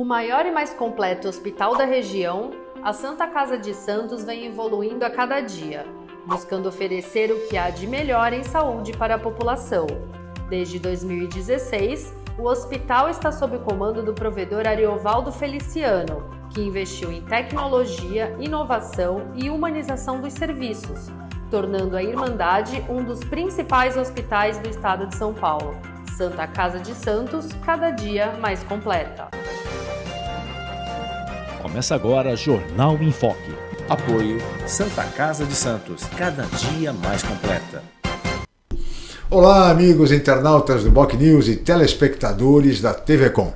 O maior e mais completo hospital da região, a Santa Casa de Santos vem evoluindo a cada dia, buscando oferecer o que há de melhor em saúde para a população. Desde 2016, o hospital está sob o comando do provedor Ariovaldo Feliciano, que investiu em tecnologia, inovação e humanização dos serviços, tornando a Irmandade um dos principais hospitais do estado de São Paulo. Santa Casa de Santos, cada dia mais completa. Começa agora Jornal em Foque. Apoio Santa Casa de Santos, cada dia mais completa. Olá, amigos internautas do Boc News e telespectadores da TV Com.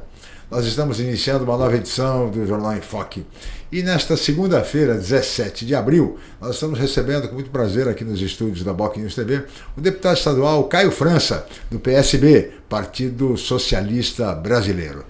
Nós estamos iniciando uma nova edição do Jornal em Foque. E nesta segunda-feira, 17 de abril, nós estamos recebendo com muito prazer aqui nos estúdios da Boc News TV o deputado estadual Caio França, do PSB, Partido Socialista Brasileiro.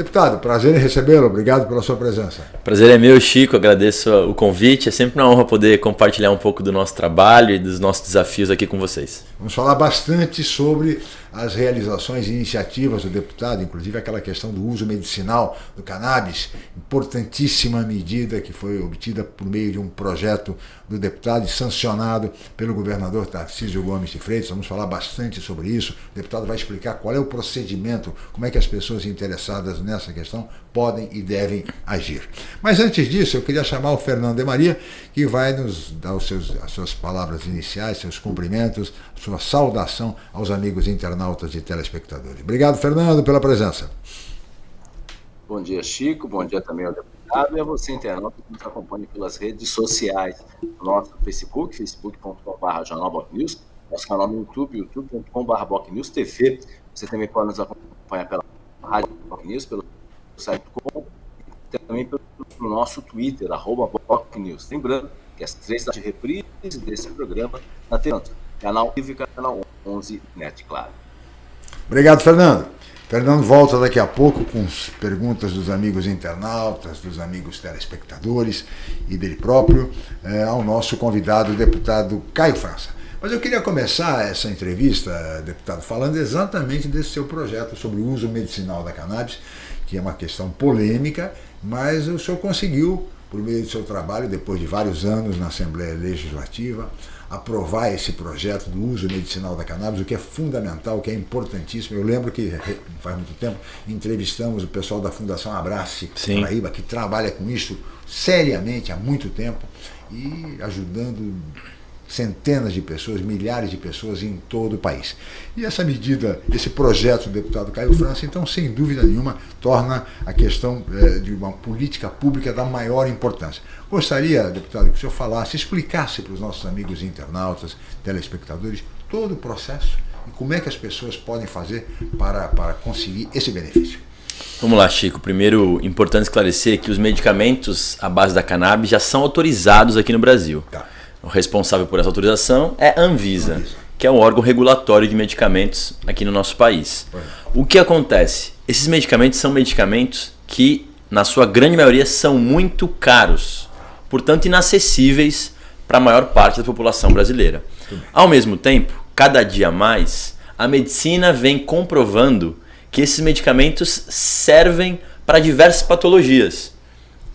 Deputado, prazer em recebê-lo. Obrigado pela sua presença. Prazer é meu, Chico. Agradeço o convite. É sempre uma honra poder compartilhar um pouco do nosso trabalho e dos nossos desafios aqui com vocês. Vamos falar bastante sobre as realizações e iniciativas do deputado, inclusive aquela questão do uso medicinal do cannabis, importantíssima medida que foi obtida por meio de um projeto do deputado e sancionado pelo governador Tarcísio Gomes de Freitas. Vamos falar bastante sobre isso. O deputado vai explicar qual é o procedimento, como é que as pessoas interessadas nessa questão podem e devem agir. Mas antes disso, eu queria chamar o Fernando de Maria, que vai nos dar os seus, as suas palavras iniciais, seus cumprimentos, sua saudação aos amigos internautas e telespectadores. Obrigado, Fernando, pela presença. Bom dia, Chico. Bom dia também ao deputado e a você, internauta, que nos acompanha pelas redes sociais. Nosso Facebook, facebook.com.br jornalbocnews, nosso canal no YouTube, youtube.com.br bocnewstv. Você também pode nos acompanhar pela rádio Bocnews, pelo site com e também pelo nosso Twitter, arroba bocnews. Lembrando que as três de reprise desse programa na TV canal Vivo e canal 11 Net, claro. Obrigado, Fernando. Fernando volta daqui a pouco com perguntas dos amigos internautas, dos amigos telespectadores e dele próprio, é, ao nosso convidado, o deputado Caio França. Mas eu queria começar essa entrevista, deputado, falando exatamente desse seu projeto sobre o uso medicinal da cannabis, que é uma questão polêmica, mas o senhor conseguiu, por meio do seu trabalho, depois de vários anos na Assembleia Legislativa, aprovar esse projeto do uso medicinal da cannabis, o que é fundamental, o que é importantíssimo. Eu lembro que, faz muito tempo, entrevistamos o pessoal da Fundação Abrace. Paraíba, que trabalha com isso seriamente há muito tempo e ajudando centenas de pessoas, milhares de pessoas em todo o país. E essa medida, esse projeto do deputado Caio França, então, sem dúvida nenhuma, torna a questão é, de uma política pública da maior importância. Gostaria, deputado, que o senhor falasse, explicasse para os nossos amigos internautas, telespectadores, todo o processo e como é que as pessoas podem fazer para, para conseguir esse benefício. Vamos lá, Chico. Primeiro, importante esclarecer que os medicamentos à base da cannabis já são autorizados aqui no Brasil. Tá. O responsável por essa autorização é a Anvisa, que é o órgão regulatório de medicamentos aqui no nosso país. O que acontece? Esses medicamentos são medicamentos que, na sua grande maioria, são muito caros, portanto inacessíveis para a maior parte da população brasileira. Ao mesmo tempo, cada dia mais, a medicina vem comprovando que esses medicamentos servem para diversas patologias.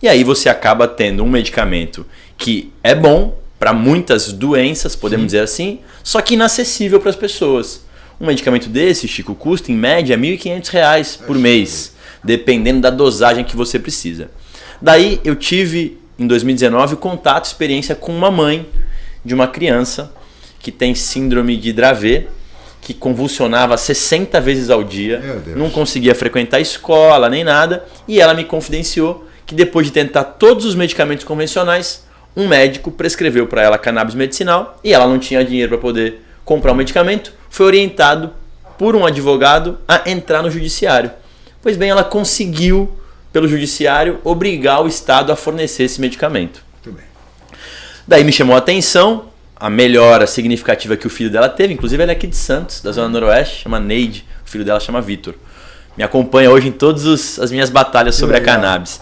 E aí você acaba tendo um medicamento que é bom, para muitas doenças, podemos Sim. dizer assim, só que inacessível para as pessoas. Um medicamento desse, Chico, custa em média R$ 1.500 por mês, dependendo da dosagem que você precisa. Daí eu tive, em 2019, contato, experiência com uma mãe de uma criança que tem síndrome de Dravet, que convulsionava 60 vezes ao dia, não conseguia frequentar a escola nem nada, e ela me confidenciou que depois de tentar todos os medicamentos convencionais, um médico prescreveu para ela cannabis medicinal e ela não tinha dinheiro para poder comprar o um medicamento, foi orientado por um advogado a entrar no judiciário. Pois bem, ela conseguiu, pelo judiciário, obrigar o Estado a fornecer esse medicamento. Daí me chamou a atenção a melhora significativa que o filho dela teve, inclusive ele é aqui de Santos, da Zona Noroeste, chama Neide, o filho dela chama Vitor. Me acompanha hoje em todas as minhas batalhas sobre a cannabis.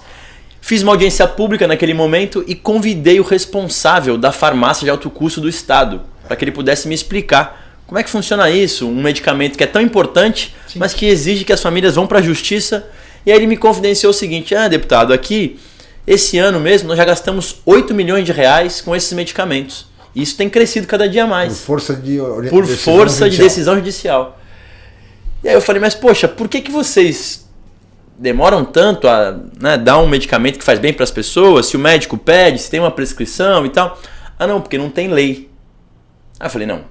Fiz uma audiência pública naquele momento e convidei o responsável da farmácia de alto custo do estado para que ele pudesse me explicar como é que funciona isso, um medicamento que é tão importante, Sim. mas que exige que as famílias vão para a justiça E aí ele me confidenciou o seguinte: ah, deputado, aqui, esse ano mesmo, nós já gastamos 8 milhões de reais com esses medicamentos. E isso tem crescido cada dia mais. Por força de, por decisão força judicial. de decisão judicial. E aí eu falei, mas poxa, por que, que vocês demoram tanto a né, dar um medicamento que faz bem para as pessoas? Se o médico pede, se tem uma prescrição e tal. Ah, não, porque não tem lei. Aí eu falei, não,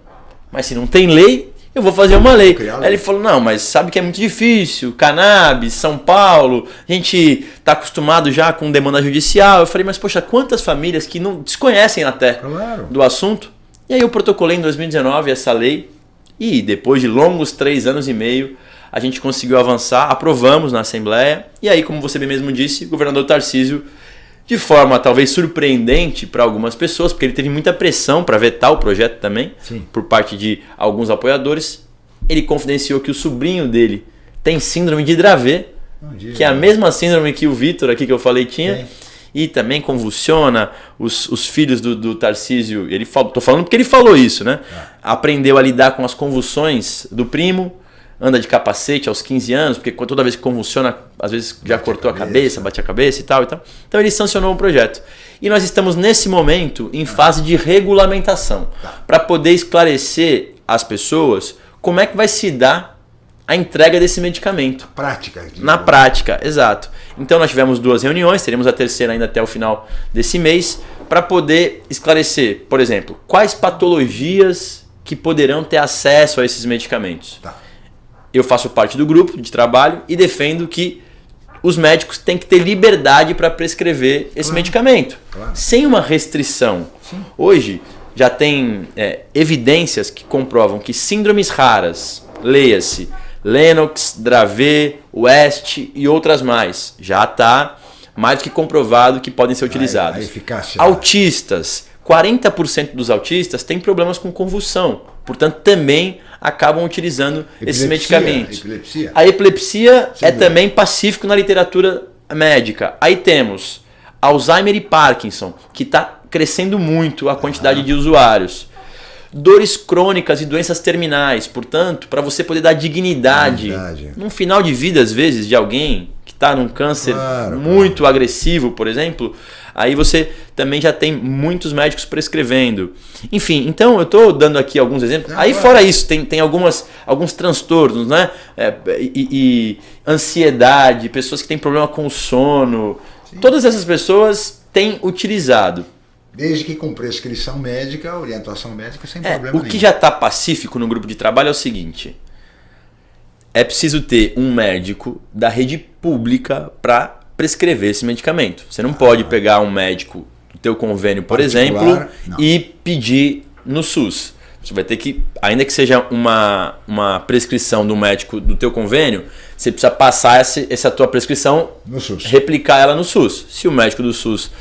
mas se não tem lei, eu vou fazer uma lei. Aí ele falou, não, mas sabe que é muito difícil, cannabis, São Paulo, a gente está acostumado já com demanda judicial. Eu falei, mas poxa, quantas famílias que não desconhecem até claro. do assunto? E aí eu protocolei em 2019 essa lei e depois de longos três anos e meio, a gente conseguiu avançar, aprovamos na Assembleia e aí, como você bem mesmo disse, o governador Tarcísio de forma talvez surpreendente para algumas pessoas, porque ele teve muita pressão para vetar o projeto também, Sim. por parte de alguns apoiadores. Ele confidenciou que o sobrinho dele tem síndrome de Dravet, que é a mesma síndrome que o Vitor aqui que eu falei tinha. Sim. E também convulsiona os, os filhos do, do Tarcísio. Ele falou, tô falando porque ele falou isso, né? Ah. Aprendeu a lidar com as convulsões do primo, anda de capacete aos 15 anos, porque toda vez que convulsiona, às vezes já bate cortou a cabeça, a cabeça, bate a cabeça e tal, e tal. Então ele sancionou o projeto. E nós estamos nesse momento em fase de regulamentação, tá. para poder esclarecer às pessoas como é que vai se dar a entrega desse medicamento. Na prática. Na prática, exato. Então nós tivemos duas reuniões, teremos a terceira ainda até o final desse mês, para poder esclarecer, por exemplo, quais patologias que poderão ter acesso a esses medicamentos. Tá eu faço parte do grupo de trabalho e defendo que os médicos têm que ter liberdade para prescrever esse claro. medicamento, claro. sem uma restrição. Sim. Hoje já tem é, evidências que comprovam que síndromes raras, leia-se Lennox, Dravet, West e outras mais, já está mais do que comprovado que podem ser utilizados. A, a eficácia. Autistas, 40% dos autistas têm problemas com convulsão, portanto também acabam utilizando epilepsia, esses medicamentos. Epilepsia. A epilepsia Sim, é também pacífico na literatura médica. Aí temos Alzheimer e Parkinson, que está crescendo muito a quantidade ah. de usuários. Dores crônicas e doenças terminais, portanto, para você poder dar dignidade, dignidade num final de vida, às vezes, de alguém que está num câncer claro, muito agressivo, por exemplo, Aí você também já tem muitos médicos prescrevendo. Enfim, então eu estou dando aqui alguns exemplos. Aí fora isso, tem, tem algumas, alguns transtornos, né? É, e, e, ansiedade, pessoas que têm problema com o sono. Sim. Todas essas pessoas têm utilizado. Desde que com prescrição médica, orientação médica, sem é, problema o nenhum. O que já está pacífico no grupo de trabalho é o seguinte. É preciso ter um médico da rede pública para prescrever esse medicamento. Você não ah. pode pegar um médico do teu convênio, por Particular, exemplo, não. e pedir no SUS. Você vai ter que, ainda que seja uma, uma prescrição do médico do teu convênio, você precisa passar essa, essa tua prescrição, replicar ela no SUS. Se o médico do SUS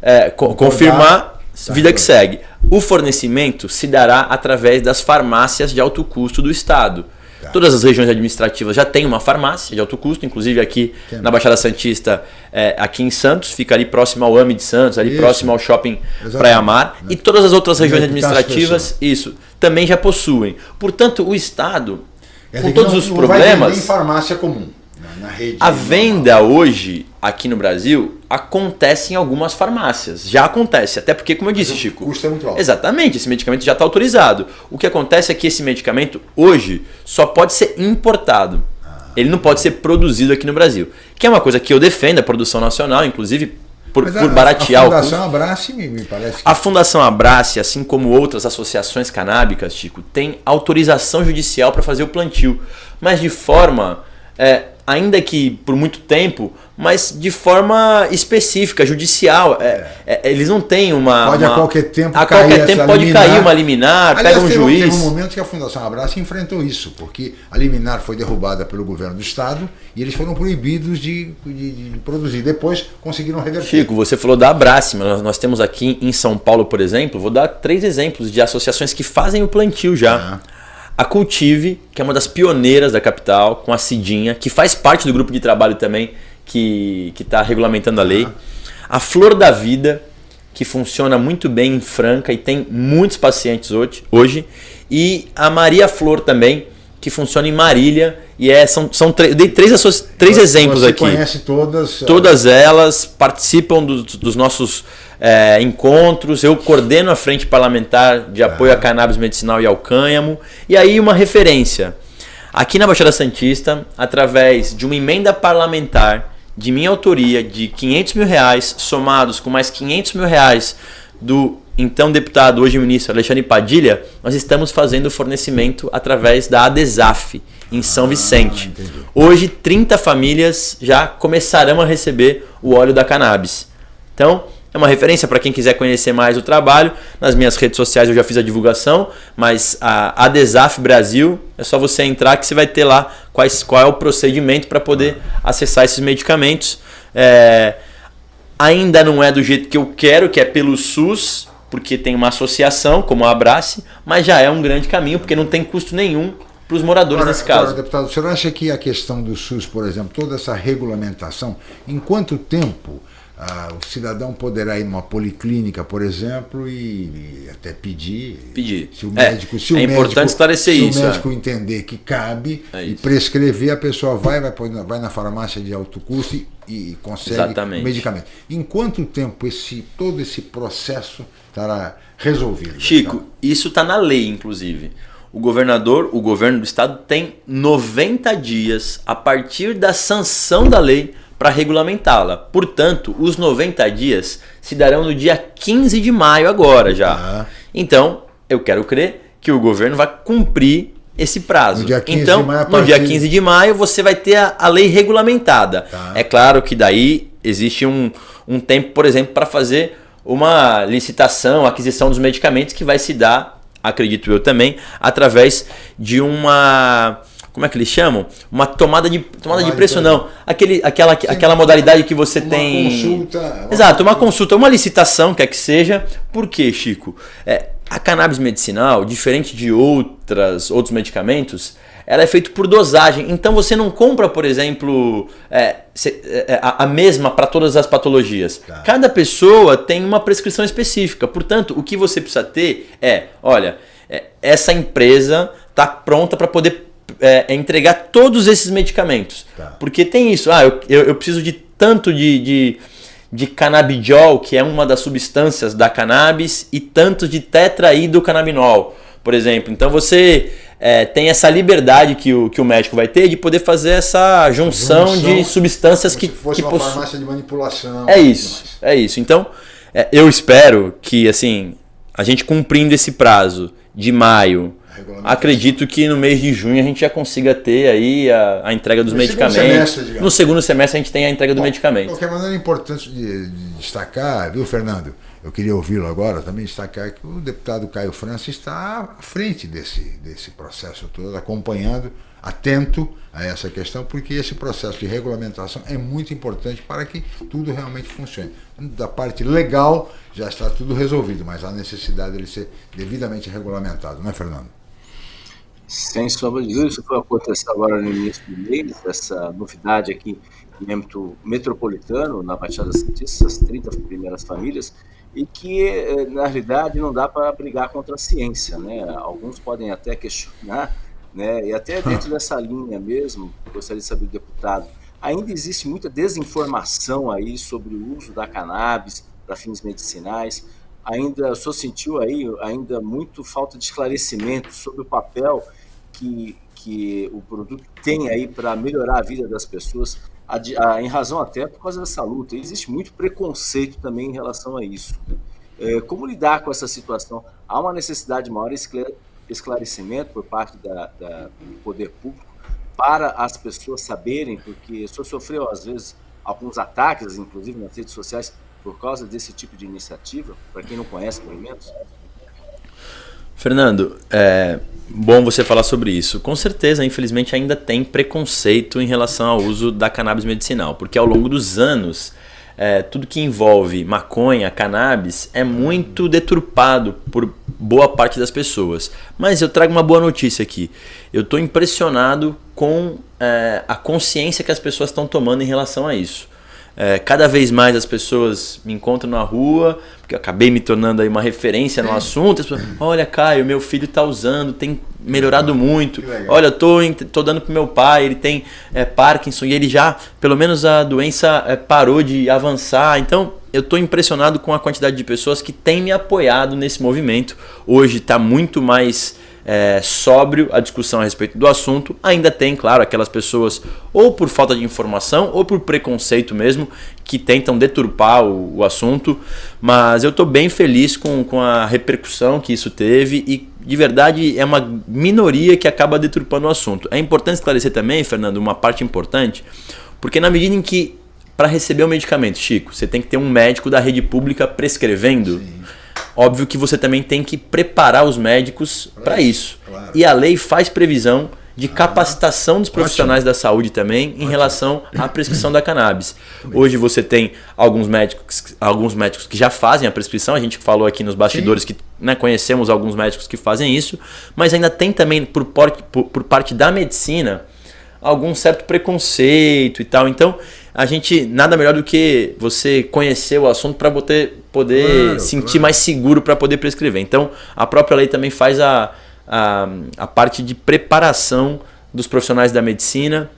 é, confirmar, vida que segue. O fornecimento se dará através das farmácias de alto custo do Estado. Todas as regiões administrativas já tem uma farmácia de alto custo, inclusive aqui na Baixada Santista, é, aqui em Santos, fica ali próximo ao AMI de Santos, ali isso. próximo ao shopping Exatamente. Praia Mar. E todas as outras regiões administrativas, isso, também já possuem. Portanto, o Estado, com todos não, os não problemas. Vai farmácia comum. Na rede a venda hoje aqui no Brasil acontece em algumas farmácias. Já acontece, até porque, como eu disse, Chico. O custo é muito alto. Exatamente, esse medicamento já está autorizado. O que acontece é que esse medicamento hoje só pode ser importado. Ah. Ele não pode ser produzido aqui no Brasil. Que é uma coisa que eu defendo, a produção nacional, inclusive por, por baratear a Fundação Abrace me, me parece que... A Fundação Abrace, assim como outras associações canábicas, Chico, tem autorização judicial para fazer o plantio, mas de forma é, ainda que por muito tempo, mas de forma específica, judicial. É, é, eles não têm uma. Pode uma, a qualquer tempo a cair qualquer tempo pode liminar. cair uma liminar, Aliás, pega um teve, juiz. Teve um momento que a Fundação Abraço enfrentou isso, porque a liminar foi derrubada pelo governo do Estado e eles foram proibidos de, de, de produzir. Depois conseguiram reverter. Chico, você falou da Abrace, mas nós, nós, temos aqui em São Paulo, por exemplo, vou dar três exemplos de associações que fazem o plantio já. Ah. A Cultive, que é uma das pioneiras da capital, com a Cidinha, que faz parte do grupo de trabalho também que está regulamentando a lei. A Flor da Vida, que funciona muito bem em Franca e tem muitos pacientes hoje. hoje. E a Maria Flor também, que funciona em Marília e é, são, são eu dei três, três você, exemplos você aqui. conhece todas? Todas elas participam do, dos nossos é, encontros. Eu coordeno a frente parlamentar de apoio ah. a cannabis medicinal e ao cânhamo. E aí uma referência. Aqui na Baixada Santista, através de uma emenda parlamentar de minha autoria de 500 mil reais, somados com mais 500 mil reais do então deputado, hoje ministro Alexandre Padilha, nós estamos fazendo o fornecimento através da ADESAF, em São Vicente. Ah, hoje, 30 famílias já começarão a receber o óleo da cannabis. Então, é uma referência para quem quiser conhecer mais o trabalho. Nas minhas redes sociais eu já fiz a divulgação, mas a Adesaf Brasil é só você entrar que você vai ter lá quais, qual é o procedimento para poder acessar esses medicamentos. É, ainda não é do jeito que eu quero, que é pelo SUS, porque tem uma associação como a Abrace, mas já é um grande caminho, porque não tem custo nenhum para os moradores agora, nesse caso. Agora, deputado, o senhor acha que a questão do SUS, por exemplo, toda essa regulamentação, em quanto tempo ah, o cidadão poderá ir numa policlínica, por exemplo, e, e até pedir. Pedir. Se o médico, é, se o é médico, importante esclarecer se isso. Se o médico é. entender que cabe é e prescrever, a pessoa vai, vai, vai na farmácia de alto custo e, e consegue Exatamente. o medicamento. Em quanto tempo esse, todo esse processo estará resolvido? Chico, então? isso está na lei, inclusive. O governador, o governo do estado tem 90 dias a partir da sanção da lei para regulamentá-la. Portanto, os 90 dias se darão no dia 15 de maio agora já. Ah. Então, eu quero crer que o governo vai cumprir esse prazo. No dia 15 então, maio, no dia 15 de maio você vai ter a, a lei regulamentada. Tá. É claro que daí existe um, um tempo, por exemplo, para fazer uma licitação, aquisição dos medicamentos que vai se dar, acredito eu também, através de uma como é que eles chamam? Uma tomada de tomada de preço não, aquele aquela Sim, aquela modalidade que você uma tem consulta, uma Exato, uma consulta, uma licitação, quer que seja. Por quê, Chico? É, a cannabis medicinal, diferente de outras outros medicamentos, ela é feita por dosagem. Então você não compra, por exemplo, é, é, a, a, mesma para todas as patologias. Tá. Cada pessoa tem uma prescrição específica. Portanto, o que você precisa ter é, olha, é, essa empresa está pronta para poder é, é, entregar todos esses medicamentos. Tá. Porque tem isso, ah, eu, eu, eu preciso de tanto de, de, de, canabidiol, que é uma das substâncias da cannabis, e tanto de tetraidrocannabinol, por exemplo. Então você é, tem essa liberdade que o, que o médico vai ter de poder fazer essa junção, junção de substâncias que. Se fosse que uma farmácia de manipulação. É isso, é isso. Então, é, eu espero que assim a gente cumprindo esse prazo de maio Acredito que no mês de junho a gente já consiga ter aí a, a entrega dos no medicamentos. Semestre, no segundo semestre a gente tem a entrega Bom, do medicamento. De qualquer maneira é importante de, de destacar, viu, Fernando? Eu queria ouvi-lo agora também destacar que o deputado Caio França está à frente desse, desse processo todo, acompanhando, atento a essa questão, porque esse processo de regulamentação é muito importante para que tudo realmente funcione. Da parte legal já está tudo resolvido, mas há necessidade de ele ser devidamente regulamentado, não é, Fernando? Sem sombra de dúvida, isso foi acontecer agora no início do mês, essa novidade aqui em âmbito metropolitano, na Baixada Santista, essas 30 primeiras famílias, e que, eh, na realidade, não dá para brigar contra a ciência. Né? Alguns podem até questionar, né? e até dentro dessa linha mesmo, gostaria de saber do deputado, ainda existe muita desinformação aí sobre o uso da cannabis para fins medicinais, ainda só sentiu aí ainda muito falta de esclarecimento sobre o papel que, que o produto tem aí para melhorar a vida das pessoas, em razão até por causa dessa luta. existe muito preconceito também em relação a isso. Né? É, como lidar com essa situação? Há uma necessidade de maior esclarecimento por parte da, da, do poder público para as pessoas saberem, porque se sofreu às vezes alguns ataques, inclusive nas redes sociais, por causa desse tipo de iniciativa, para quem não conhece movimentos? Fernando, é bom você falar sobre isso. Com certeza, infelizmente, ainda tem preconceito em relação ao uso da cannabis medicinal, porque ao longo dos anos, é, tudo que envolve maconha, cannabis, é muito deturpado por boa parte das pessoas. Mas eu trago uma boa notícia aqui. Eu estou impressionado com é, a consciência que as pessoas estão tomando em relação a isso. É, cada vez mais as pessoas me encontram na rua, porque eu acabei me tornando aí uma referência no assunto. As pessoas, Olha, Caio, meu filho está usando, tem melhorado muito. Olha, eu tô, tô dando pro meu pai, ele tem é, Parkinson e ele já, pelo menos a doença é, parou de avançar. Então, eu estou impressionado com a quantidade de pessoas que têm me apoiado nesse movimento. Hoje está muito mais é, sóbrio a discussão a respeito do assunto. Ainda tem, claro, aquelas pessoas, ou por falta de informação, ou por preconceito mesmo, que tentam deturpar o, o assunto. Mas eu estou bem feliz com, com a repercussão que isso teve e, de verdade, é uma minoria que acaba deturpando o assunto. É importante esclarecer também, Fernando, uma parte importante, porque na medida em que para receber o medicamento, Chico, você tem que ter um médico da rede pública prescrevendo. Sim Óbvio que você também tem que preparar os médicos para isso. Claro. E a lei faz previsão de capacitação dos profissionais Ótimo. da saúde também em Ótimo. relação à prescrição da cannabis. Hoje você tem alguns médicos, alguns médicos que já fazem a prescrição, a gente falou aqui nos bastidores Sim. que né, conhecemos alguns médicos que fazem isso, mas ainda tem também por, por, por parte da medicina algum certo preconceito e tal. Então, a gente nada melhor do que você conhecer o assunto para poder, poder claro, sentir claro. mais seguro para poder prescrever. Então, a própria lei também faz a, a, a parte de preparação dos profissionais da medicina.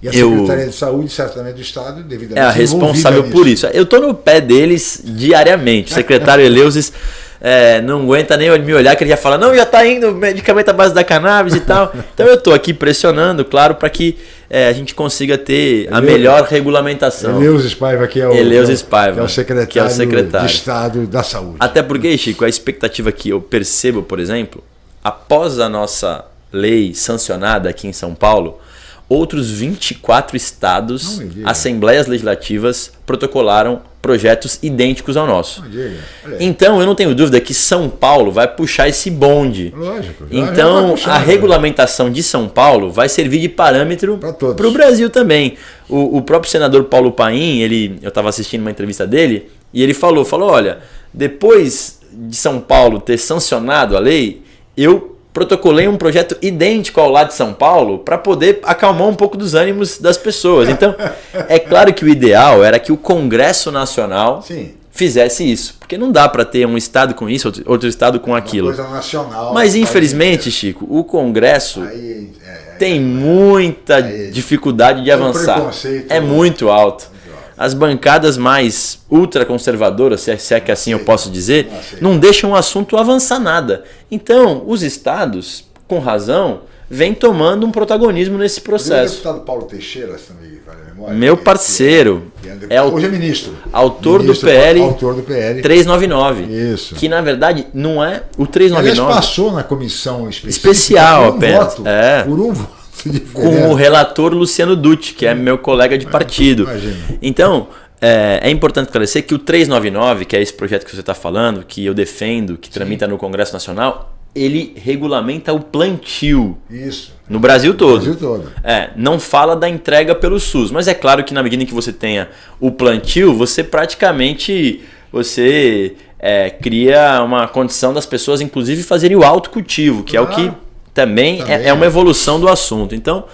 E a Secretaria eu, de Saúde, certamente do Estado, devidamente. É a responsável por isso. Eu estou no pé deles diariamente. O secretário Eleusis é, não aguenta nem me olhar, que ele já fala: não, já está indo medicamento à base da cannabis e tal. Então eu estou aqui pressionando, claro, para que é, a gente consiga ter a melhor regulamentação. Eleus Spaiva, que é o, Eleus Spaiva, é o secretário, que é o secretário de Estado da Saúde. Até porque, Chico, a expectativa que eu percebo, por exemplo, após a nossa lei sancionada aqui em São Paulo, outros 24 estados, assembleias legislativas, protocolaram projetos idênticos ao nosso. Então, eu não tenho dúvida que São Paulo vai puxar esse bonde. Lógico. Então, puxar, a né? regulamentação de São Paulo vai servir de parâmetro para o Brasil também. O, o, próprio senador Paulo Paim, ele, eu estava assistindo uma entrevista dele, e ele falou, falou, olha, depois de São Paulo ter sancionado a lei, eu protocolei um projeto idêntico ao lá de São Paulo para poder acalmar um pouco dos ânimos das pessoas. Então, é claro que o ideal era que o Congresso Nacional Sim. fizesse isso, porque não dá para ter um estado com isso, outro estado com aquilo. Uma coisa nacional. Mas infelizmente, Chico, o Congresso aí, é, tem é, muita é, dificuldade de avançar. É muito alto as bancadas mais ultraconservadoras, se é, é que assim eu posso dizer, não deixam o assunto avançar nada. Então, os estados, com razão, vêm tomando um protagonismo nesse processo. O deputado Paulo Teixeira, se não me vale a memória. Meu parceiro. É, é, hoje é ministro. Autor ministro, do PL. Autor do PL. 399. Isso. Que na verdade não é o 399. Ele passou na comissão especial apenas. Voto, é. Por um voto com o relator Luciano Dutti, que é meu colega de partido. Imagina. Então, é, é, importante esclarecer que o 399, que é esse projeto que você está falando, que eu defendo, que tramita Sim. no Congresso Nacional, ele regulamenta o plantio. Isso. No Brasil todo. No Brasil todo. É, não fala da entrega pelo SUS, mas é claro que na medida em que você tenha o plantio, você praticamente você é, cria uma condição das pessoas, inclusive, fazerem o autocultivo, que é o que também, também é, é uma evolução do assunto. Então,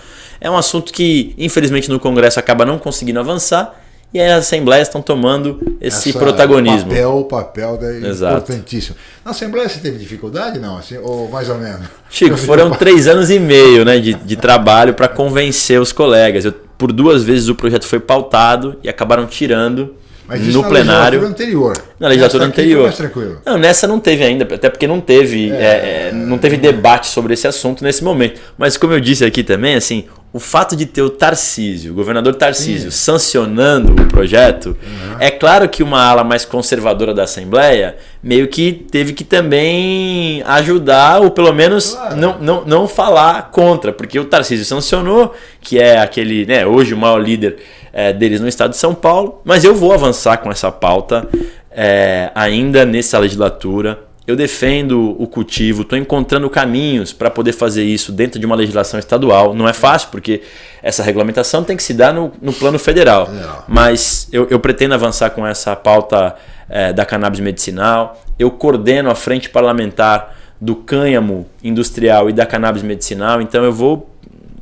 é um assunto que, infelizmente, no Congresso acaba não conseguindo avançar e as assembleias estão tomando esse Essa, protagonismo. O papel, o papel da, importantíssimo. Na Assembleia você teve dificuldade, não? Assim, ou mais ou menos? Chico, foram três anos e meio né, de, de trabalho para convencer os colegas. Eu, por duas vezes o projeto foi pautado e acabaram tirando mas isso no na plenário. legislatura anterior. Na legislatura anterior. Mais tranquilo. Não, nessa não teve ainda, até porque não teve, é, é, não teve debate sobre esse assunto nesse momento. Mas como eu disse aqui também, assim, o fato de ter o Tarcísio, o governador Tarcísio, Sim. sancionando o projeto, uhum. é claro que uma ala mais conservadora da Assembleia meio que teve que também ajudar, ou pelo menos claro. não, não, não falar contra, porque o Tarcísio sancionou, que é aquele, né, hoje o maior líder é, deles no estado de São Paulo, mas eu vou avançar com essa pauta é, ainda nessa legislatura. Eu defendo o cultivo, estou encontrando caminhos para poder fazer isso dentro de uma legislação estadual. Não é fácil, porque essa regulamentação tem que se dar no, no plano federal. Mas eu, eu, pretendo avançar com essa pauta é, da cannabis medicinal. Eu coordeno a frente parlamentar do cânhamo industrial e da cannabis medicinal. Então eu vou,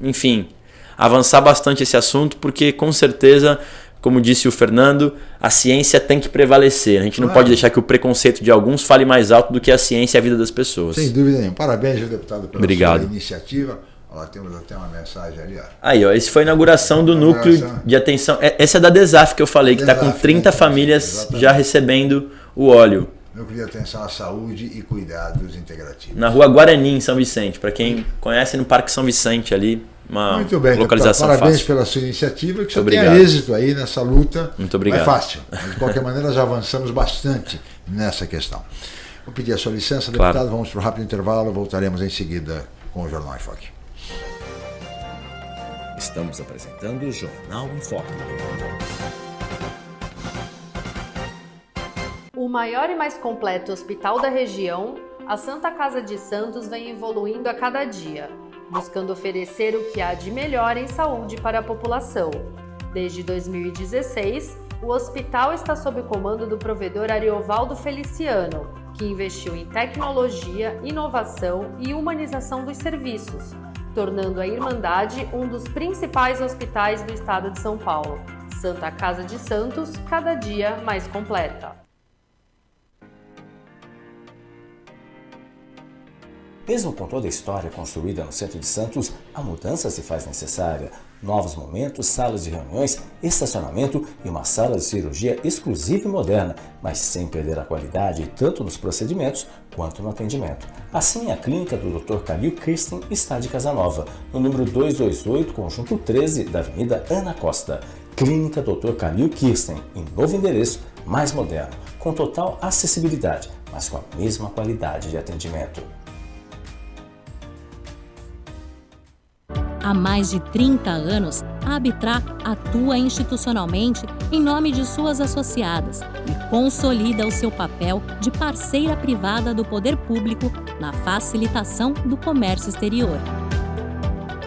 enfim, avançar bastante esse assunto, porque com certeza como disse o Fernando, a ciência tem que prevalecer. A gente não claro. pode deixar que o preconceito de alguns fale mais alto do que a ciência e a vida das pessoas. Sem dúvida nenhuma. Parabéns, deputado, pela Obrigado. iniciativa. Ó, temos até uma mensagem ali. Ó. Aí, ó, esse foi a inauguração do núcleo de atenção. Essa é da Desaf que eu falei, que está com 30 né? famílias Exatamente. já recebendo o óleo. Núcleo de Atenção à Saúde e Cuidados Integrativos. Na rua Guarani, em São Vicente. Para quem conhece, no Parque São Vicente ali, uma Muito bem, localização deputado. Parabéns fácil. pela sua iniciativa, que você tenha êxito aí nessa luta. Muito obrigado. Não é fácil, mas de qualquer maneira já avançamos bastante nessa questão. Vou pedir a sua licença, deputado, claro. vamos para o rápido intervalo, voltaremos em seguida com o Jornal em Foque. Estamos apresentando o Jornal em Foque. O maior e mais completo hospital da região, a Santa Casa de Santos vem evoluindo a cada dia, buscando oferecer o que há de melhor em saúde para a população. Desde 2016, o hospital está sob comando do provedor Ariovaldo Feliciano, que investiu em tecnologia, inovação e humanização dos serviços, tornando a Irmandade um dos principais hospitais do estado de São Paulo. Santa Casa de Santos, cada dia mais completa. Mesmo com toda a história construída no centro de Santos, a mudança se faz necessária. Novos momentos, salas de reuniões, estacionamento e uma sala de cirurgia exclusiva e moderna, mas sem perder a qualidade tanto nos procedimentos quanto no atendimento. Assim, a clínica do Dr. Calil Kirsten está de Casanova, no número 228, conjunto 13 da Avenida Ana Costa. Clínica Dr. Calil Kirsten, em novo endereço, mais moderno, com total acessibilidade, mas com a mesma qualidade de atendimento. Há mais de 30 anos, a Abitra atua institucionalmente em nome de suas associadas e consolida o seu papel de parceira privada do poder público na facilitação do comércio exterior.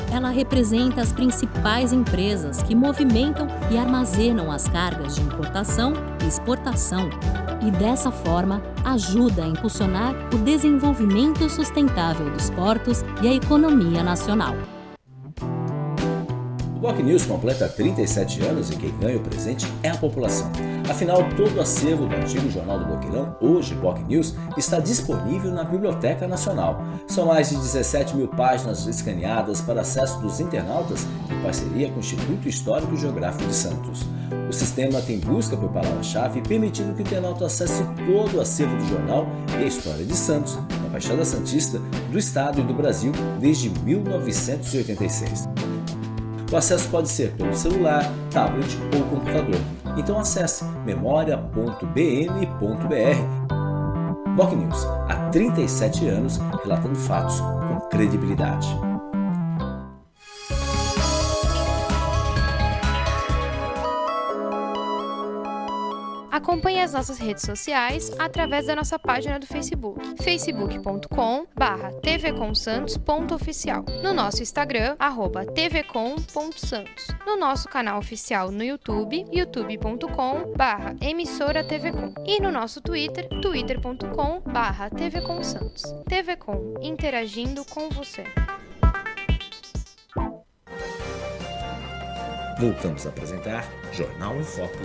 Ela representa as principais empresas que movimentam e armazenam as cargas de importação e exportação e, dessa forma, ajuda a impulsionar o desenvolvimento sustentável dos portos e a economia nacional. Boc News completa 37 anos e quem ganha o presente é a população. Afinal, todo o acervo do antigo Jornal do Boqueirão, hoje Boc News, está disponível na Biblioteca Nacional. São mais de 17 mil páginas escaneadas para acesso dos internautas em parceria com o Instituto Histórico e Geográfico de Santos. O sistema tem busca por palavra-chave, permitindo que o internauta acesse todo o acervo do jornal e a história de Santos, na Baixada Santista, do Estado e do Brasil desde 1986. O acesso pode ser pelo celular, tablet ou computador. Então acesse memoria.bm.br. Boc News, há 37 anos, relatando fatos com credibilidade. Acompanhe as nossas redes sociais através da nossa página do Facebook, facebook.com tvcomsantos.oficial, no nosso Instagram, arroba tvcom.santos, no nosso canal oficial no YouTube, youtube.com emissora tvcom e no nosso Twitter, twitter.com tvcomsantos. TVCom, interagindo com você. Voltamos a apresentar Jornal em Foco.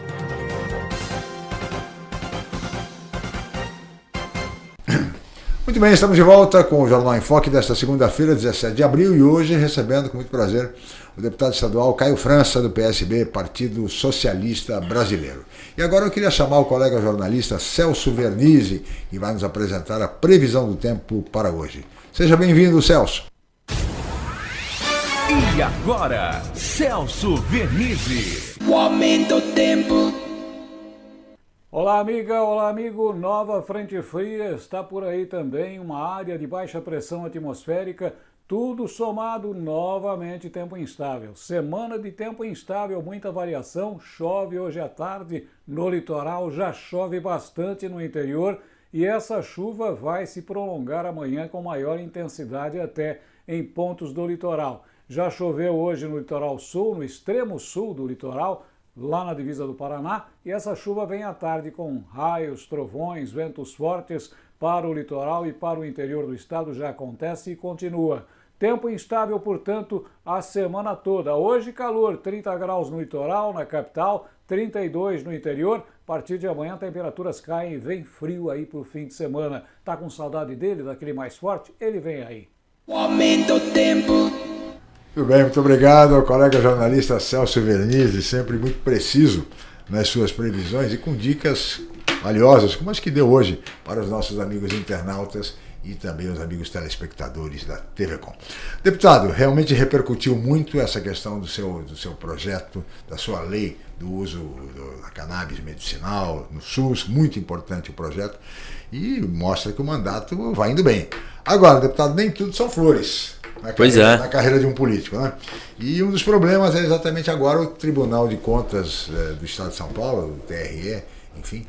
Muito bem, estamos de volta com o Jornal em Foque desta segunda-feira, 17 de abril, e hoje recebendo com muito prazer o deputado estadual Caio França, do PSB, Partido Socialista Brasileiro. E agora eu queria chamar o colega jornalista Celso Vernizzi, que vai nos apresentar a previsão do tempo para hoje. Seja bem-vindo, Celso. E agora, Celso Vernizzi. O aumento do tempo. Olá, amiga, olá, amigo. Nova frente fria está por aí também, uma área de baixa pressão atmosférica, tudo somado novamente tempo instável. Semana de tempo instável, muita variação, chove hoje à tarde no litoral, já chove bastante no interior e essa chuva vai se prolongar amanhã com maior intensidade até em pontos do litoral. Já choveu hoje no litoral sul, no extremo sul do litoral, lá na divisa do Paraná, e essa chuva vem à tarde com raios, trovões, ventos fortes para o litoral e para o interior do estado já acontece e continua. Tempo instável, portanto, a semana toda. Hoje calor, 30 graus no litoral, na capital, 32 no interior. A partir de amanhã temperaturas caem e vem frio aí para o fim de semana. Tá com saudade dele, daquele mais forte? Ele vem aí. O tempo. Muito bem, muito obrigado ao colega jornalista Celso Vernizzi, sempre muito preciso nas suas previsões e com dicas valiosas, como as que deu hoje para os nossos amigos internautas e também os amigos telespectadores da TV Com. Deputado, realmente repercutiu muito essa questão do seu, do seu projeto, da sua lei do uso do, da cannabis medicinal no SUS, muito importante o projeto, e mostra que o mandato vai indo bem. Agora, deputado, nem tudo são flores. Na pois carreira, é. Na carreira de um político, né? E um dos problemas é exatamente agora o Tribunal de Contas eh, do Estado de São Paulo, o TRE, enfim,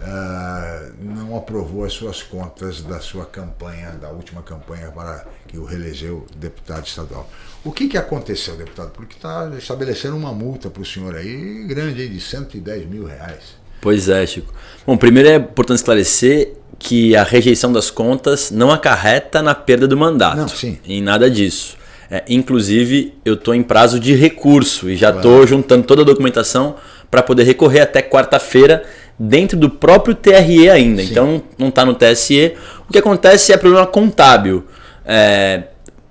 ah, não aprovou as suas contas da sua campanha, da última campanha para que o reelegeu deputado estadual. O que, que aconteceu, deputado? Porque está estabelecendo uma multa para o senhor aí, grande, aí, de 110 mil reais. Pois é, Chico. Bom, primeiro é importante esclarecer que a rejeição das contas não acarreta na perda do mandato. Não, sim. Em nada disso. É, inclusive, eu estou em prazo de recurso e já estou juntando toda a documentação para poder recorrer até quarta-feira dentro do próprio TRE ainda. Sim. Então, não está no TSE. O que acontece é problema contábil. É,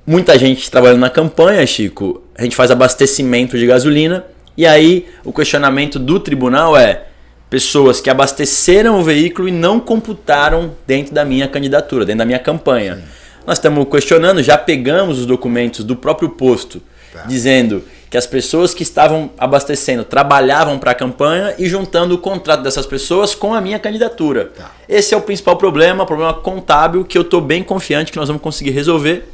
muita gente trabalhando na campanha, Chico, a gente faz abastecimento de gasolina e aí o questionamento do tribunal é pessoas que abasteceram o veículo e não computaram dentro da minha candidatura, dentro da minha campanha. Nós estamos questionando, já pegamos os documentos do próprio posto, dizendo que as pessoas que estavam abastecendo trabalhavam para a campanha e juntando o contrato dessas pessoas com a minha candidatura. Esse é o principal problema, problema contábil que eu estou bem confiante que nós vamos conseguir resolver.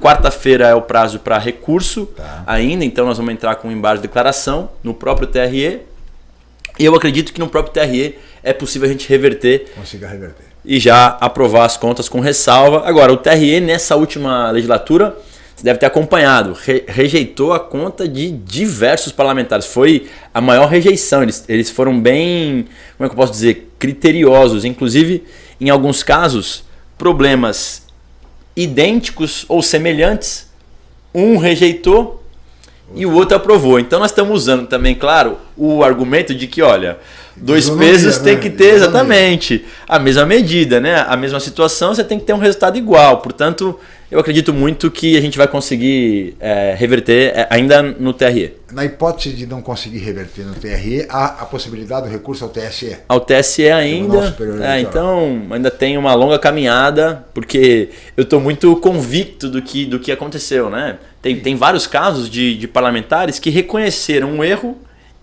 Quarta-feira é o prazo para recurso ainda, então nós vamos entrar com embargo de declaração no próprio TRE. E eu acredito que no próprio TRE é possível a gente reverter Consiga reverter. e já aprovar as contas com ressalva. Agora, o TRE nessa última legislatura, você deve ter acompanhado, re- rejeitou a conta de diversos parlamentares. Foi a maior rejeição. Eles, eles foram bem, como é que eu posso dizer, criteriosos. Inclusive, em alguns casos, problemas idênticos ou semelhantes, um rejeitou e o outro aprovou. Então nós estamos usando também, claro, o argumento de que, olha, dois Isonomia, pesos tem né? que ter exatamente a mesma medida, né? A mesma situação, você tem que ter um resultado igual. Portanto, eu acredito muito que a gente vai conseguir é, reverter é, ainda no TRE. Na hipótese de não conseguir reverter no TRE, há a possibilidade do recurso ao TSE. Ao TSE ainda. É, então ainda tem uma longa caminhada, porque eu estou muito convicto do que, do que aconteceu, né? Tem, tem vários casos de, de parlamentares que reconheceram um erro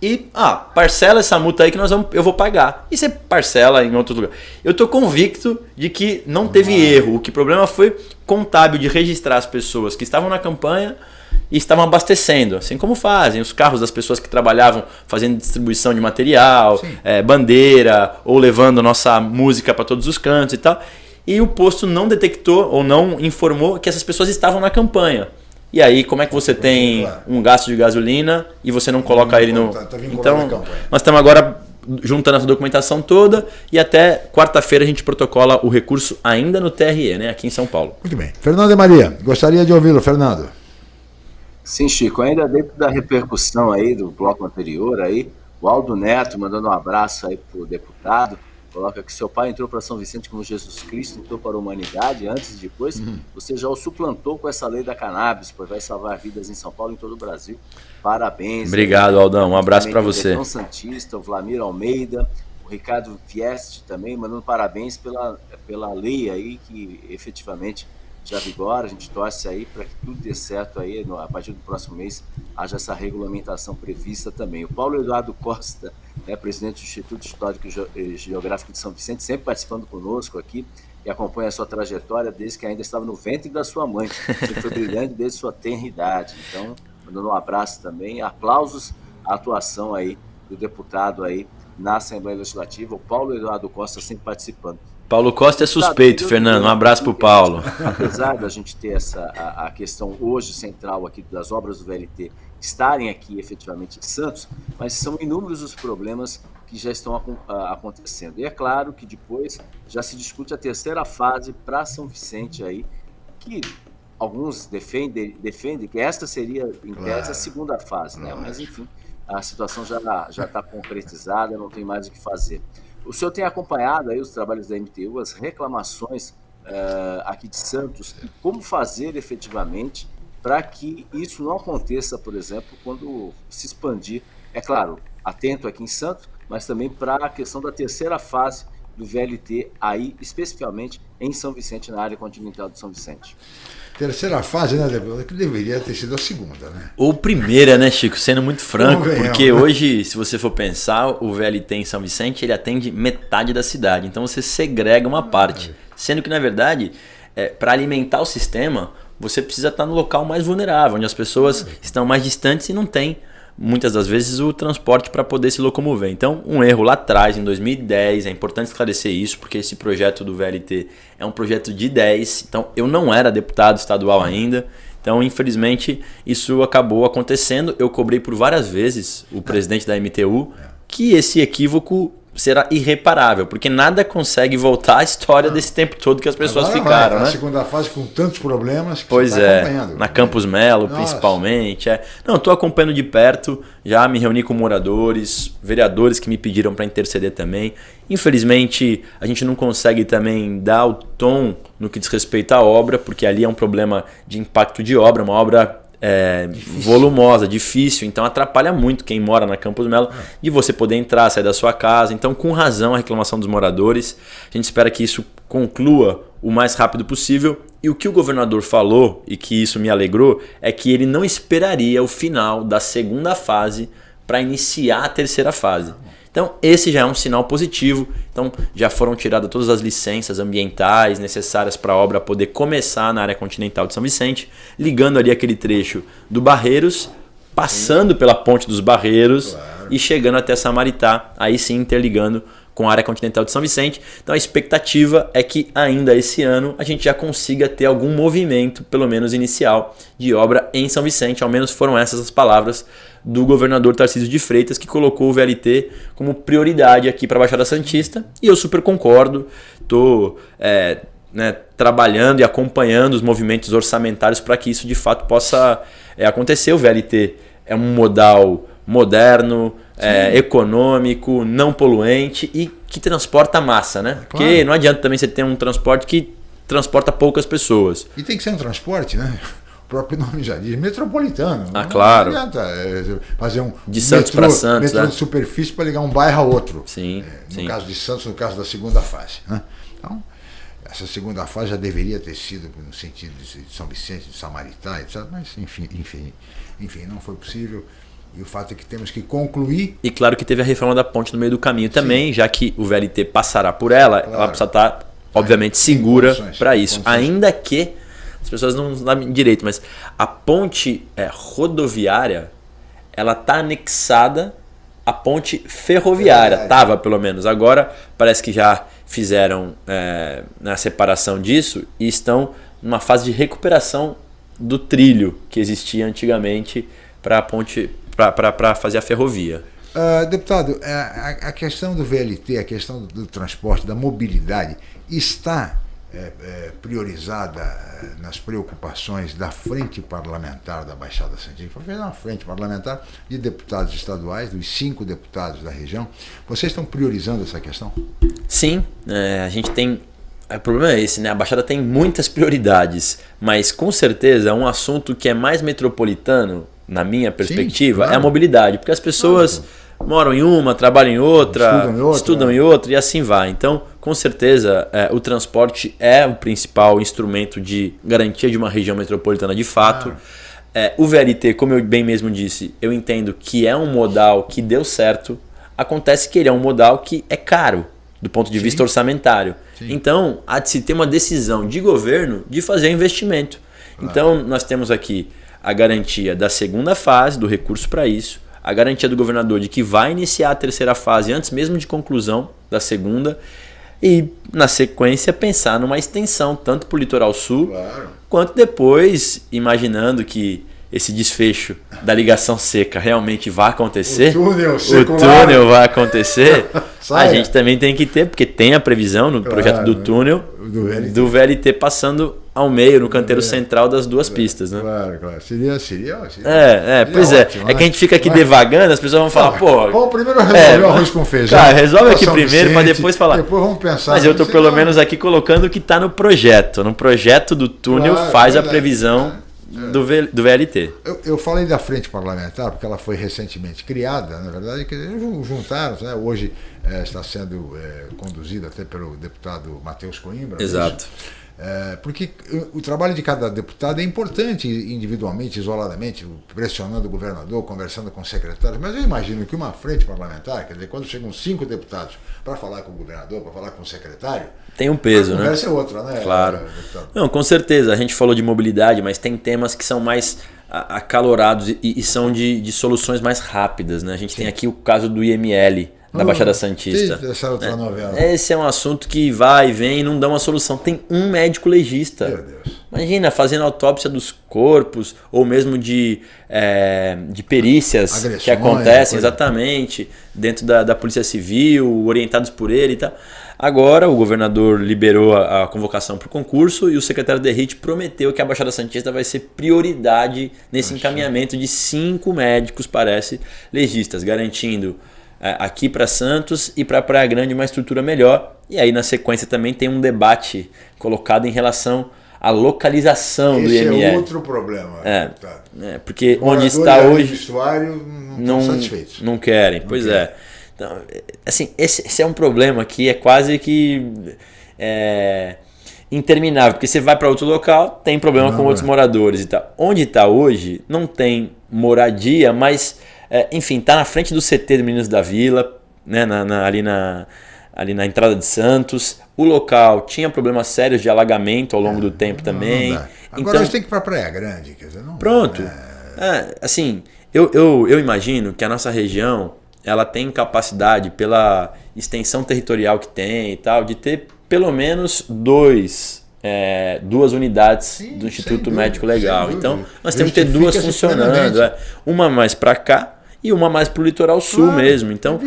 e, ah, parcela essa multa aí que nós vamos, eu vou pagar. E você parcela em outro lugar. Eu estou convicto de que não teve erro. O que problema foi contábil de registrar as pessoas que estavam na campanha e estavam abastecendo, assim como fazem os carros das pessoas que trabalhavam fazendo distribuição de material, eh, bandeira, ou levando nossa música para todos os cantos e tal. E o posto não detectou ou não informou que essas pessoas estavam na campanha. E aí, como é que você tem um gasto de gasolina e você não coloca ele no. tá- tá Então, nós estamos agora juntando essa documentação toda e até quarta-feira a gente protocola o recurso ainda no TRE, né, aqui em São Paulo. Muito bem. Fernando e Maria, gostaria de ouvi-lo, Fernando. Sim, Chico, ainda dentro da repercussão aí do bloco anterior aí, o Aldo Neto mandando um abraço aí pro deputado, coloca que seu pai entrou para São Vicente como Jesus Cristo, entrou para a humanidade, antes e depois, você já o suplantou com essa lei da cannabis, pois vai salvar vidas em São Paulo e em todo o Brasil. Parabéns. Obrigado, Aldão. Um abraço pra você. O Santista, o Vlamir Almeida, o Ricardo Vieste também, mandando parabéns pela, pela lei aí que efetivamente já vigora. A gente torce aí para que tudo dê certo aí a partir do próximo mês haja essa regulamentação prevista também. O Paulo Eduardo Costa, né, presidente do Instituto Histórico e Geo- Geográfico de São Vicente, sempre participando conosco aqui e acompanha a sua trajetória desde que ainda estava no ventre da sua mãe. Sempre foi brilhante desde sua tenra idade. Então, mandando um abraço também, aplausos à atuação aí do deputado aí na Assembleia Legislativa, o Paulo Eduardo Costa sempre participando. Paulo Costa é suspeito, Fernando. Um abraço pro Paulo. Apesar da gente ter essa a, a questão hoje central aqui das obras do VLT estarem aqui efetivamente em Santos, mas são inúmeros os problemas que já estão acon- a- acontecendo. E é claro que depois já se discute a terceira fase para São Vicente aí, que alguns defendem, defendem que esta seria, em Claro. tese, a segunda fase, né? Mas, enfim, a situação já já está concretizada, não tem mais o que fazer. O senhor tem acompanhado aí os trabalhos da MTU, as reclamações eh, aqui de Santos, como fazer efetivamente para que isso não aconteça, por exemplo, quando se expandir, é claro, atento aqui em Santos, mas também para a questão da terceira fase do VLT aí, especificamente em São Vicente, na área continental de São Vicente. Terceira fase, né? Que deveria ter sido a segunda, né? Ou primeira, né, Chico? Sendo muito franco, porque né? hoje, se você for pensar, o VLT em São Vicente, ele atende metade da cidade. Então você segrega uma parte. Sendo que, na verdade, para alimentar o sistema, você precisa estar no local mais vulnerável, onde as pessoas estão mais distantes e não tem, muitas das vezes, o transporte para poder se locomover. Então, um erro lá atrás, em 2010, é importante esclarecer isso, porque esse projeto do VLT é um projeto de 10. Então, eu não era deputado estadual ainda. Então, infelizmente, isso acabou acontecendo. Eu cobrei por várias vezes o presidente da MTU que esse equívoco será irreparável, porque nada consegue voltar à história desse tempo todo que as pessoas Agora ficaram, vai, né? A segunda fase com tantos problemas que Pois você tá é, acompanhando. na Campus Melo, Nossa. principalmente. É. Não, estou acompanhando de perto, já me reuni com moradores, vereadores que me pediram para interceder também. Infelizmente, a gente não consegue também dar o tom no que diz respeito à obra, porque ali é um problema de impacto de obra, uma obra é, volumosa, difícil, então atrapalha muito quem mora na Campus Melo de você poder entrar, sair da sua casa. Então, com razão, a reclamação dos moradores. A gente espera que isso conclua o mais rápido possível. E o que o governador falou, e que isso me alegrou, é que ele não esperaria o final da segunda fase para iniciar a terceira fase. Então, esse já é um sinal positivo. Então, já foram tiradas todas as licenças ambientais necessárias para a obra poder começar na área continental de São Vicente, ligando ali aquele trecho do Barreiros, passando pela ponte dos Barreiros e chegando até Samaritá, aí sim interligando com a área continental de São Vicente. Então a expectativa é que ainda esse ano a gente já consiga ter algum movimento, pelo menos inicial, de obra em São Vicente. Ao menos foram essas as palavras do governador Tarcísio de Freitas, que colocou o VLT como prioridade aqui para a Baixada Santista. E eu super concordo, estou né, trabalhando e acompanhando os movimentos orçamentários para que isso de fato possa é, acontecer. O VLT é um modal moderno, é, econômico, não poluente e que transporta massa, né? Porque não adianta também você ter um transporte que transporta poucas pessoas. E tem que ser um transporte, né? O próprio nome já diz, metropolitano. Ah, Não claro. adianta é, fazer um De Santos pra Santos, metrô né? de superfície para ligar um bairro a outro. Sim, No sim. caso de Santos, no caso da segunda fase. Né? Então, essa segunda fase já deveria ter sido no sentido de São Vicente, de Samaritá, etc. Mas, enfim, enfim, enfim, não foi possível. E o fato é que temos que concluir. E claro que teve a reforma da ponte no meio do caminho também, já que o VLT passará por ela, ela precisa estar, obviamente, segura para isso. Ainda que as pessoas não sabem direito, mas a ponte é, rodoviária, ela está anexada à ponte ferroviária. Verdade. Tava, pelo menos. Agora parece que já fizeram é, a separação disso e estão numa fase de recuperação do trilho que existia antigamente para a ponte para fazer a ferrovia. Ah, deputado, a, a- a questão do VLT, a questão do, do transporte, da mobilidade, está é, é, priorizada é, nas preocupações da frente parlamentar da Baixada Santista. Foi feita uma frente parlamentar de deputados estaduais, dos cinco deputados da região. Vocês estão priorizando essa questão? Sim, é, a gente tem. O problema é esse, né? A Baixada tem muitas prioridades, mas com certeza um assunto que é mais metropolitano, na minha perspectiva, claro. é a mobilidade, porque as pessoas moram em uma, trabalham em outra, Estudam em outra, estudam é. em outra e assim vai. Então, com certeza, é, o transporte é o principal instrumento de garantia de uma região metropolitana de fato. É, o VLT, como eu bem mesmo disse, eu entendo que é um modal que deu certo. Acontece que ele é um modal que é caro do ponto de vista orçamentário. Então, há de se ter uma decisão de governo de fazer investimento. Então, nós temos aqui a garantia da segunda fase do recurso para isso, a garantia do governador de que vai iniciar a terceira fase antes mesmo de conclusão da segunda e, na sequência, pensar numa extensão tanto para o litoral sul quanto depois, imaginando que esse desfecho da ligação seca realmente vai acontecer, O túnel o túnel vai acontecer, a Saia. gente também tem que ter, porque tem a previsão no projeto do né? túnel Do VLT. do VLT passando ao meio, no canteiro é, central das duas claro, pistas, né? Claro, claro. Seria, seria, seria É, é, seria pois ótimo, é. É que a gente fica aqui né? devagando, as pessoas vão falar, pô. Vamos primeiro resolver é, o arroz com feijão. Cara, resolve aqui primeiro para depois falar. Depois vamos pensar. Mas eu tô pelo não... menos aqui colocando o que está no projeto. No projeto do túnel claro, faz a previsão é, do, v, do VLT. Eu, eu, falei da frente parlamentar, porque ela foi recentemente criada, na verdade, que juntaram, né? hoje é, está sendo é, conduzida até pelo deputado Matheus Coimbra. Exato. É, porque o trabalho de cada deputado é importante individualmente, isoladamente, pressionando o governador, conversando com secretários, mas eu imagino que uma frente parlamentar, quer dizer, quando chegam cinco deputados para falar com o governador, para falar com o secretário, tem um peso, a né? conversa é outra, né? Claro. Não, com certeza. A gente falou de mobilidade, mas tem temas que são mais acalorados e, e são de, de, soluções mais rápidas, né? A gente Sim. tem aqui o caso do IML, da hum, Baixada Santista. Outra né? novela. Esse é um assunto que vai e vem e não dá uma solução. Tem um médico legista. Meu Deus. Imagina, fazendo autópsia dos corpos, ou mesmo de, é, de perícias Agressões, que acontecem exatamente dentro da, da Polícia Civil, orientados por ele e tal. Agora o governador liberou a, a convocação para o concurso e o secretário Derrite prometeu que a Baixada Santista vai ser prioridade nesse encaminhamento de cinco médicos, parece, legistas, garantindo é, aqui para Santos e para Praia Grande uma estrutura melhor. E aí na sequência também tem um debate colocado em relação à localização Esse do IML. Esse é outro problema. É, é porque onde está hoje não, não, satisfeitos. não querem. Não pois querem. é. Então, assim, esse, esse, é um problema que é quase que é, interminável, porque você vai para outro local, tem problema não, com outros moradores e tal. Onde está hoje, não tem moradia, mas é, enfim, tá na frente do CT do Meninos da Vila, né, na, na, ali, na, ali na entrada de Santos. O local tinha problemas sérios de alagamento ao longo é, do tempo não, também. Não Agora então, a gente tem que ir para Praia Grande, quer dizer, não Pronto. É, assim, eu, eu, eu imagino que a nossa região ela tem capacidade, pela extensão territorial que tem e tal, de ter pelo menos dois é, duas unidades Sim, do Instituto Médico Legal. Então, nós temos que ter duas funcionando. É, uma mais para cá e uma mais para o litoral sul claro, mesmo. Então,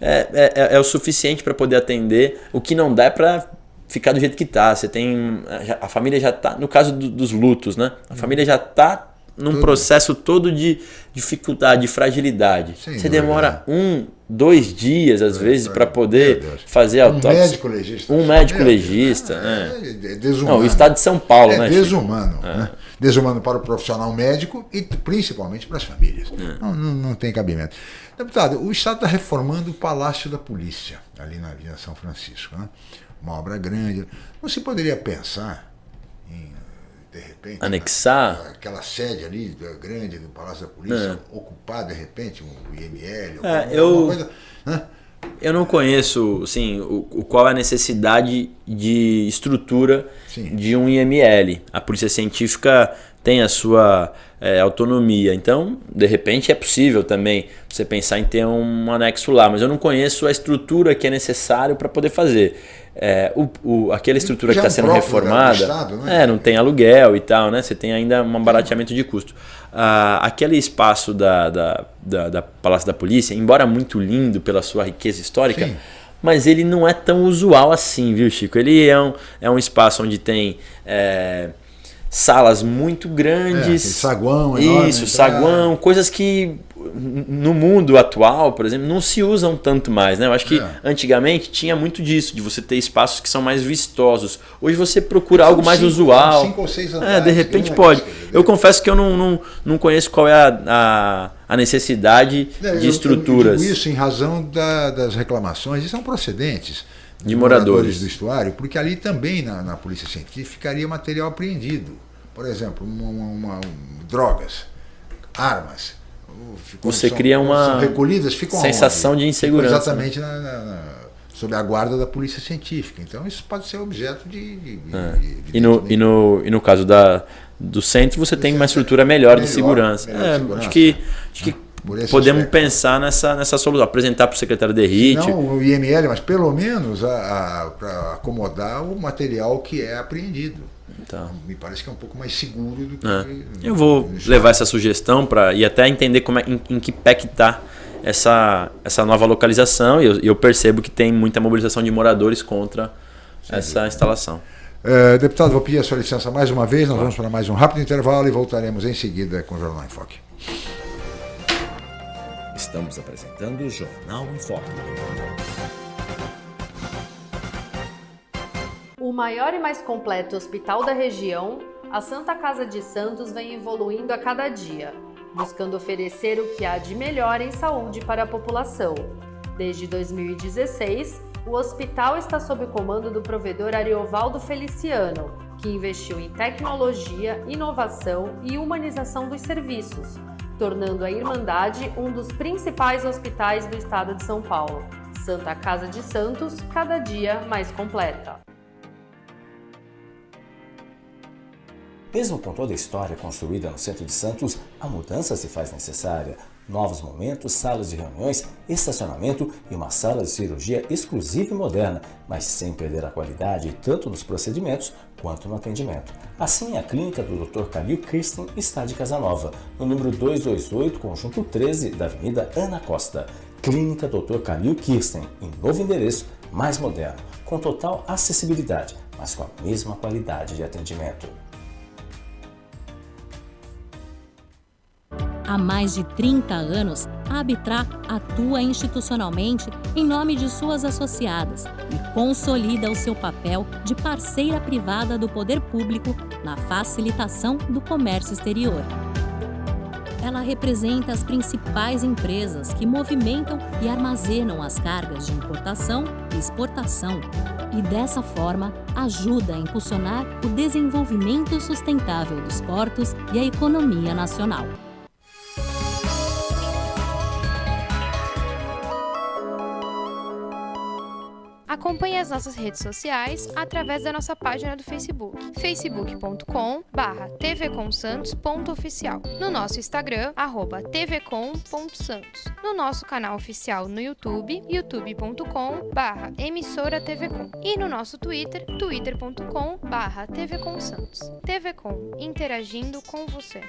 é, é, é, é, o suficiente para poder atender. O que não dá é para ficar do jeito que está. Você tem. A família já está. No caso do, dos lutos, né? A uhum. família já está num Tudo. processo todo de dificuldade, de fragilidade. Sem Você demora um, dois dias, às é, vezes, para poder fazer a autópsia. Um médico legista. Um médico legista. É, é. desumano. Não, o estado de São Paulo, é né? Desumano. Né? Desumano para o profissional médico e principalmente para as famílias. Não, não, não tem cabimento. Deputado, o Estado está reformando o Palácio da Polícia, ali na Avenida São Francisco. Né? Uma obra grande. Não se poderia pensar de repente. Anexar? aquela sede ali grande do Palácio da Polícia, é. ocupar de repente um IML, é, eu, coisa. Né? Eu não conheço assim, o, o, qual é a necessidade de estrutura Sim. de um IML. A Polícia Científica tem a sua é, autonomia. Então, de repente, é possível também você pensar em ter um anexo lá, mas eu não conheço a estrutura que é necessário para poder fazer. É, o, o, aquela estrutura Já que está sendo reformada, Estado, né? é, não tem aluguel e tal, né? Você tem ainda um barateamento de custo. Ah, aquele espaço da, da, da, da, Palácio da Polícia, embora muito lindo pela sua riqueza histórica, Sim. mas ele não é tão usual assim, viu, Chico? Ele é um, é um espaço onde tem é, salas muito grandes. É, saguão, enorme, Isso, então, saguão, é. coisas que no mundo atual, por exemplo, não se usam tanto mais, né? Eu acho que é. antigamente tinha muito disso, de você ter espaços que são mais vistosos. Hoje você procura são algo mais cinco, usual. Cinco ou seis andares, é, de repente pode. Eu confesso que eu não, não, não conheço qual é a, a, a necessidade é, de estruturas. Eu, digo isso em razão da, das reclamações, e são procedentes de moradores. moradores do estuário, porque ali também na, na polícia científica ficaria material apreendido. Por exemplo, uma, uma, drogas, armas. Você são, cria uma recolhidas, ficam sensação onde? de insegurança. Ficam exatamente na, na, na, sob a guarda da polícia científica. Então isso pode ser objeto de. de, é. de e, no, e, no, e no caso da, do centro, você tem uma estrutura melhor, melhor de segurança. Melhor é, segurança. Acho que, acho que podemos aspecto. pensar nessa, nessa solução, apresentar para o secretário de RIT. Não o IML, mas pelo menos para acomodar o material que é apreendido. Então, me parece que é um pouco mais seguro do que. É. Eu vou levar essa sugestão para e até entender como é, em, em que pé que está essa, essa nova localização. E eu, eu, percebo que tem muita mobilização de moradores contra Sim, essa instalação. Uh, deputado, vou pedir a sua licença mais uma vez. Nós vamos para mais um rápido intervalo e voltaremos em seguida com o Jornal em Foque. Estamos apresentando o Jornal em Foque. O maior e mais completo hospital da região, a Santa Casa de Santos vem evoluindo a cada dia, buscando oferecer o que há de melhor em saúde para a população. Desde 2016, o hospital está sob o comando do provedor Ariovaldo Feliciano, que investiu em tecnologia, inovação e humanização dos serviços, tornando a Irmandade um dos principais hospitais do estado de São Paulo. Santa Casa de Santos, cada dia mais completa. Mesmo com toda a história construída no centro de Santos, a mudança se faz necessária novos momentos, salas de reuniões, estacionamento e uma sala de cirurgia exclusiva e moderna, mas sem perder a qualidade tanto nos procedimentos quanto no atendimento. Assim, a clínica do Dr. Calil Kirsten está de Casa Nova, no número 228, conjunto 13 da Avenida Ana Costa. Clínica Dr. Calil Kirsten, em novo endereço, mais moderno, com total acessibilidade, mas com a mesma qualidade de atendimento. Há mais de 30 anos, a Abitra atua institucionalmente em nome de suas associadas e consolida o seu papel de parceira privada do poder público na facilitação do comércio exterior. Ela representa as principais empresas que movimentam e armazenam as cargas de importação e exportação e, dessa forma, ajuda a impulsionar o desenvolvimento sustentável dos portos e a economia nacional. Acompanhe as nossas redes sociais através da nossa página do Facebook, facebook.com tvcomsantos.oficial, no nosso Instagram, arroba tvcom.santos, no nosso canal oficial no YouTube, youtube.com emissora tvcom e no nosso Twitter, twitter.com tvcomsantos. TVCom, interagindo com você.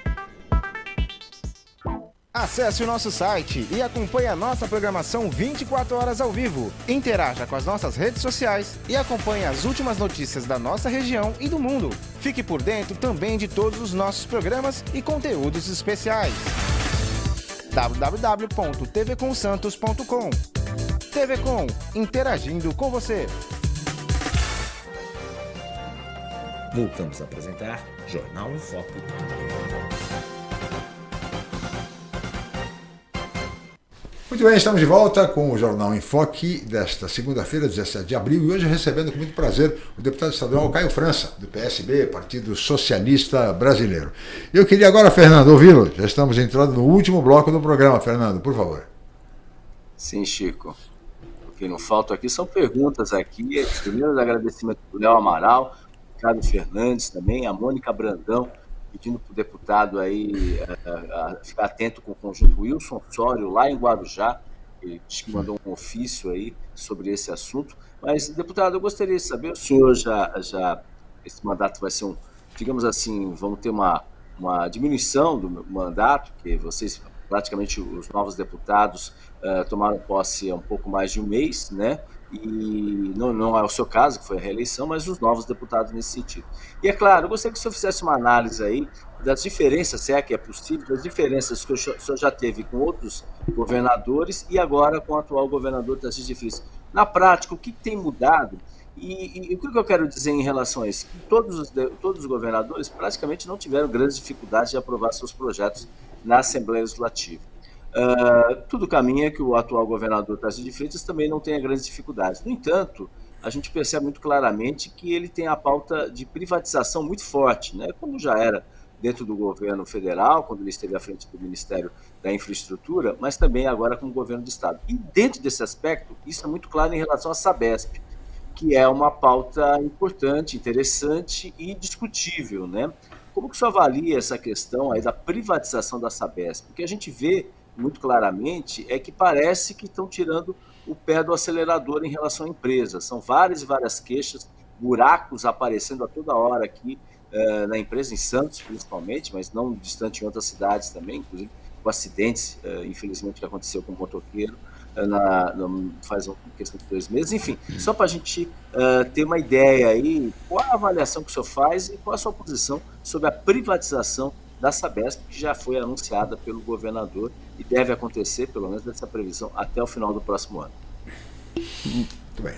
Acesse o nosso site e acompanhe a nossa programação 24 horas ao vivo. Interaja com as nossas redes sociais e acompanhe as últimas notícias da nossa região e do mundo. Fique por dentro também de todos os nossos programas e conteúdos especiais. www.tvconsantos.com TV Com, interagindo com você. Voltamos a apresentar Jornal em Foco. Muito bem, estamos de volta com o Jornal em Foque desta segunda-feira, 17 de abril, e hoje recebendo com muito prazer o deputado estadual Caio França, do PSB, Partido Socialista Brasileiro. Eu queria agora, Fernando, ouvi-lo. Já estamos entrando no último bloco do programa, Fernando, por favor. Sim, Chico. O que não falta aqui são perguntas aqui. Primeiro, agradecimento para o Léo Amaral, Ricardo Fernandes também, a Mônica Brandão, pedindo para o deputado aí a, eh, a ficar atento com o conjunto Wilson Sório, lá em Guarujá, ele que mandou um ofício aí sobre esse assunto. Mas, deputado, eu gostaria de saber, o senhor já, já esse mandato vai ser um, digamos assim, vamos ter uma, uma diminuição do mandato, que vocês, praticamente os novos deputados, uh, tomaram posse há um pouco mais de um mês, né? E não, não é o seu caso, que foi a reeleição, mas os novos deputados nesse sentido. E é claro, eu gostaria que o senhor fizesse uma análise aí das diferenças, se é que é possível, das diferenças que o senhor já teve com outros governadores e agora com o atual governador Tarcísio de. Na prática, o que tem mudado e, e, o que eu quero dizer em relação a isso? Todos os, todos os governadores praticamente não tiveram grandes dificuldades de aprovar seus projetos na Assembleia Legislativa. Uh, tudo caminha que o atual governador Tarcísio de Freitas também não tenha grandes dificuldades. No entanto, a gente percebe muito claramente que ele tem a pauta de privatização muito forte, né? como já era dentro do governo federal, quando ele esteve à frente do Ministério da Infraestrutura, mas também agora como governo do Estado. E dentro desse aspecto, isso é muito claro em relação à Sabesp, que é uma pauta importante, interessante e discutível. Né? Como que senhor avalia essa questão aí da privatização da Sabesp? Porque a gente vê muito claramente é que parece que estão tirando o pé do acelerador em relação à empresa. São várias e várias queixas, buracos aparecendo a toda hora aqui uh, na empresa, em Santos principalmente, mas não distante em outras cidades também, inclusive com acidentes, uh, infelizmente, que aconteceu com o motoqueiro. na, no, faz uma questão de dois meses. Enfim, só para a gente ter uma ideia aí, qual a avaliação que o senhor faz e qual a sua posição sobre a privatização da Sabesp, que já foi anunciada pelo governador e deve acontecer, pelo menos dessa previsão, até o final do próximo ano.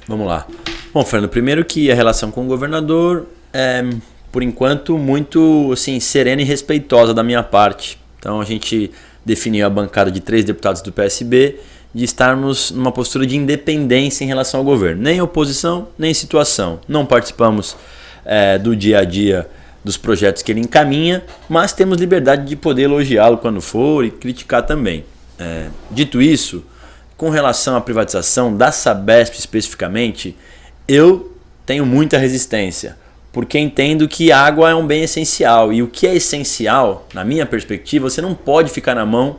Vamos lá. Bom, Fernando, primeiro que a relação com o governador é, por enquanto, muito assim, serena e respeitosa da minha parte. Então a gente definiu a bancada de três deputados do PSB de estarmos numa postura de independência em relação ao governo. Nem oposição, nem situação. Não participamos é, do dia a dia dos projetos que ele encaminha, mas temos liberdade de poder elogiá-lo quando for e criticar também. É, dito isso, com relação à privatização da Sabesp especificamente, eu tenho muita resistência, porque entendo que água é um bem essencial e o que é essencial, na minha perspectiva, você não pode ficar na mão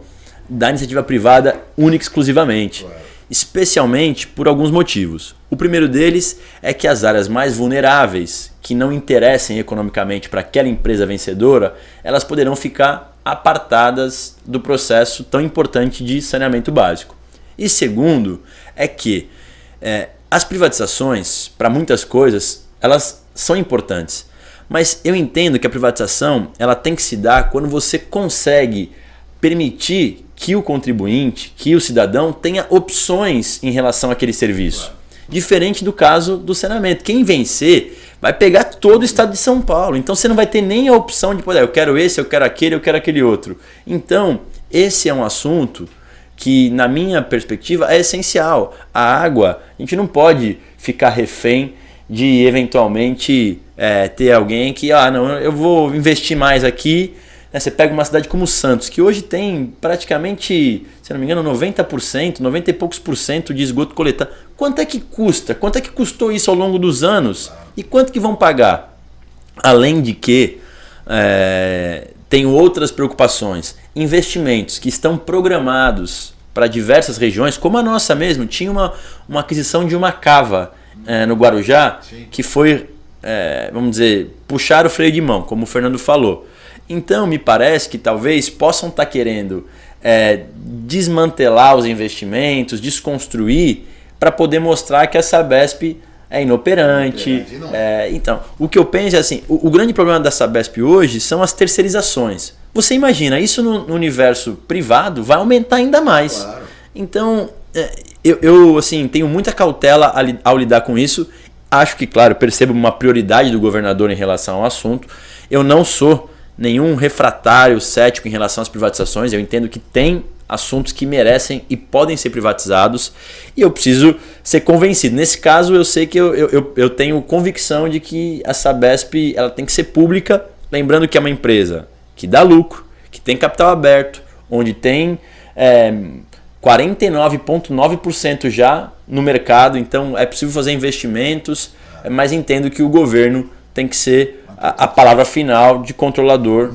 da iniciativa privada única e exclusivamente. Especialmente por alguns motivos. O primeiro deles é que as áreas mais vulneráveis, que não interessem economicamente para aquela empresa vencedora, elas poderão ficar apartadas do processo tão importante de saneamento básico. E segundo, é que é, as privatizações, para muitas coisas, elas são importantes. Mas eu entendo que a privatização ela tem que se dar quando você consegue permitir que o contribuinte, que o cidadão tenha opções em relação àquele serviço. Diferente do caso do saneamento. Quem vencer vai pegar todo o estado de São Paulo. Então você não vai ter nem a opção de poder, eu quero esse, eu quero aquele, eu quero aquele outro. Então, esse é um assunto que, na minha perspectiva, é essencial. A água, a gente não pode ficar refém de eventualmente é, ter alguém que, ah, não, eu vou investir mais aqui né? Você pega uma cidade como Santos, que hoje tem praticamente, se não me engano, 90%, 90 e poucos por cento de esgoto coletado. Quanto é que custa? Quanto é que custou isso ao longo dos anos? E quanto que vão pagar? Além de que é, tem outras preocupações. Investimentos que estão programados para diversas regiões, como a nossa mesmo, tinha uma, uma aquisição de uma cava é, no Guarujá, Sim. que foi, é, vamos dizer, puxar o freio de mão, como o Fernando falou. Então, me parece que talvez possam estar tá querendo é, desmantelar os investimentos, desconstruir, para poder mostrar que a Sabesp é inoperante. É, então, o que eu penso é assim: o, o, grande problema da Sabesp hoje são as terceirizações. Você imagina, isso no, no universo privado vai aumentar ainda mais. Claro. Então, é, eu, eu, assim, tenho muita cautela ao lidar com isso. Acho que, claro, percebo uma prioridade do governador em relação ao assunto. Eu não sou nenhum refratário cético em relação às privatizações. Eu entendo que tem assuntos que merecem e podem ser privatizados e eu preciso ser convencido. Nesse caso, eu sei que eu, eu, eu tenho convicção de que a Sabesp ela tem que ser pública, lembrando que é uma empresa que dá lucro, que tem capital aberto, onde tem é, 49,9% já no mercado, então é possível fazer investimentos, mas entendo que o governo tem que ser a, a palavra final de controlador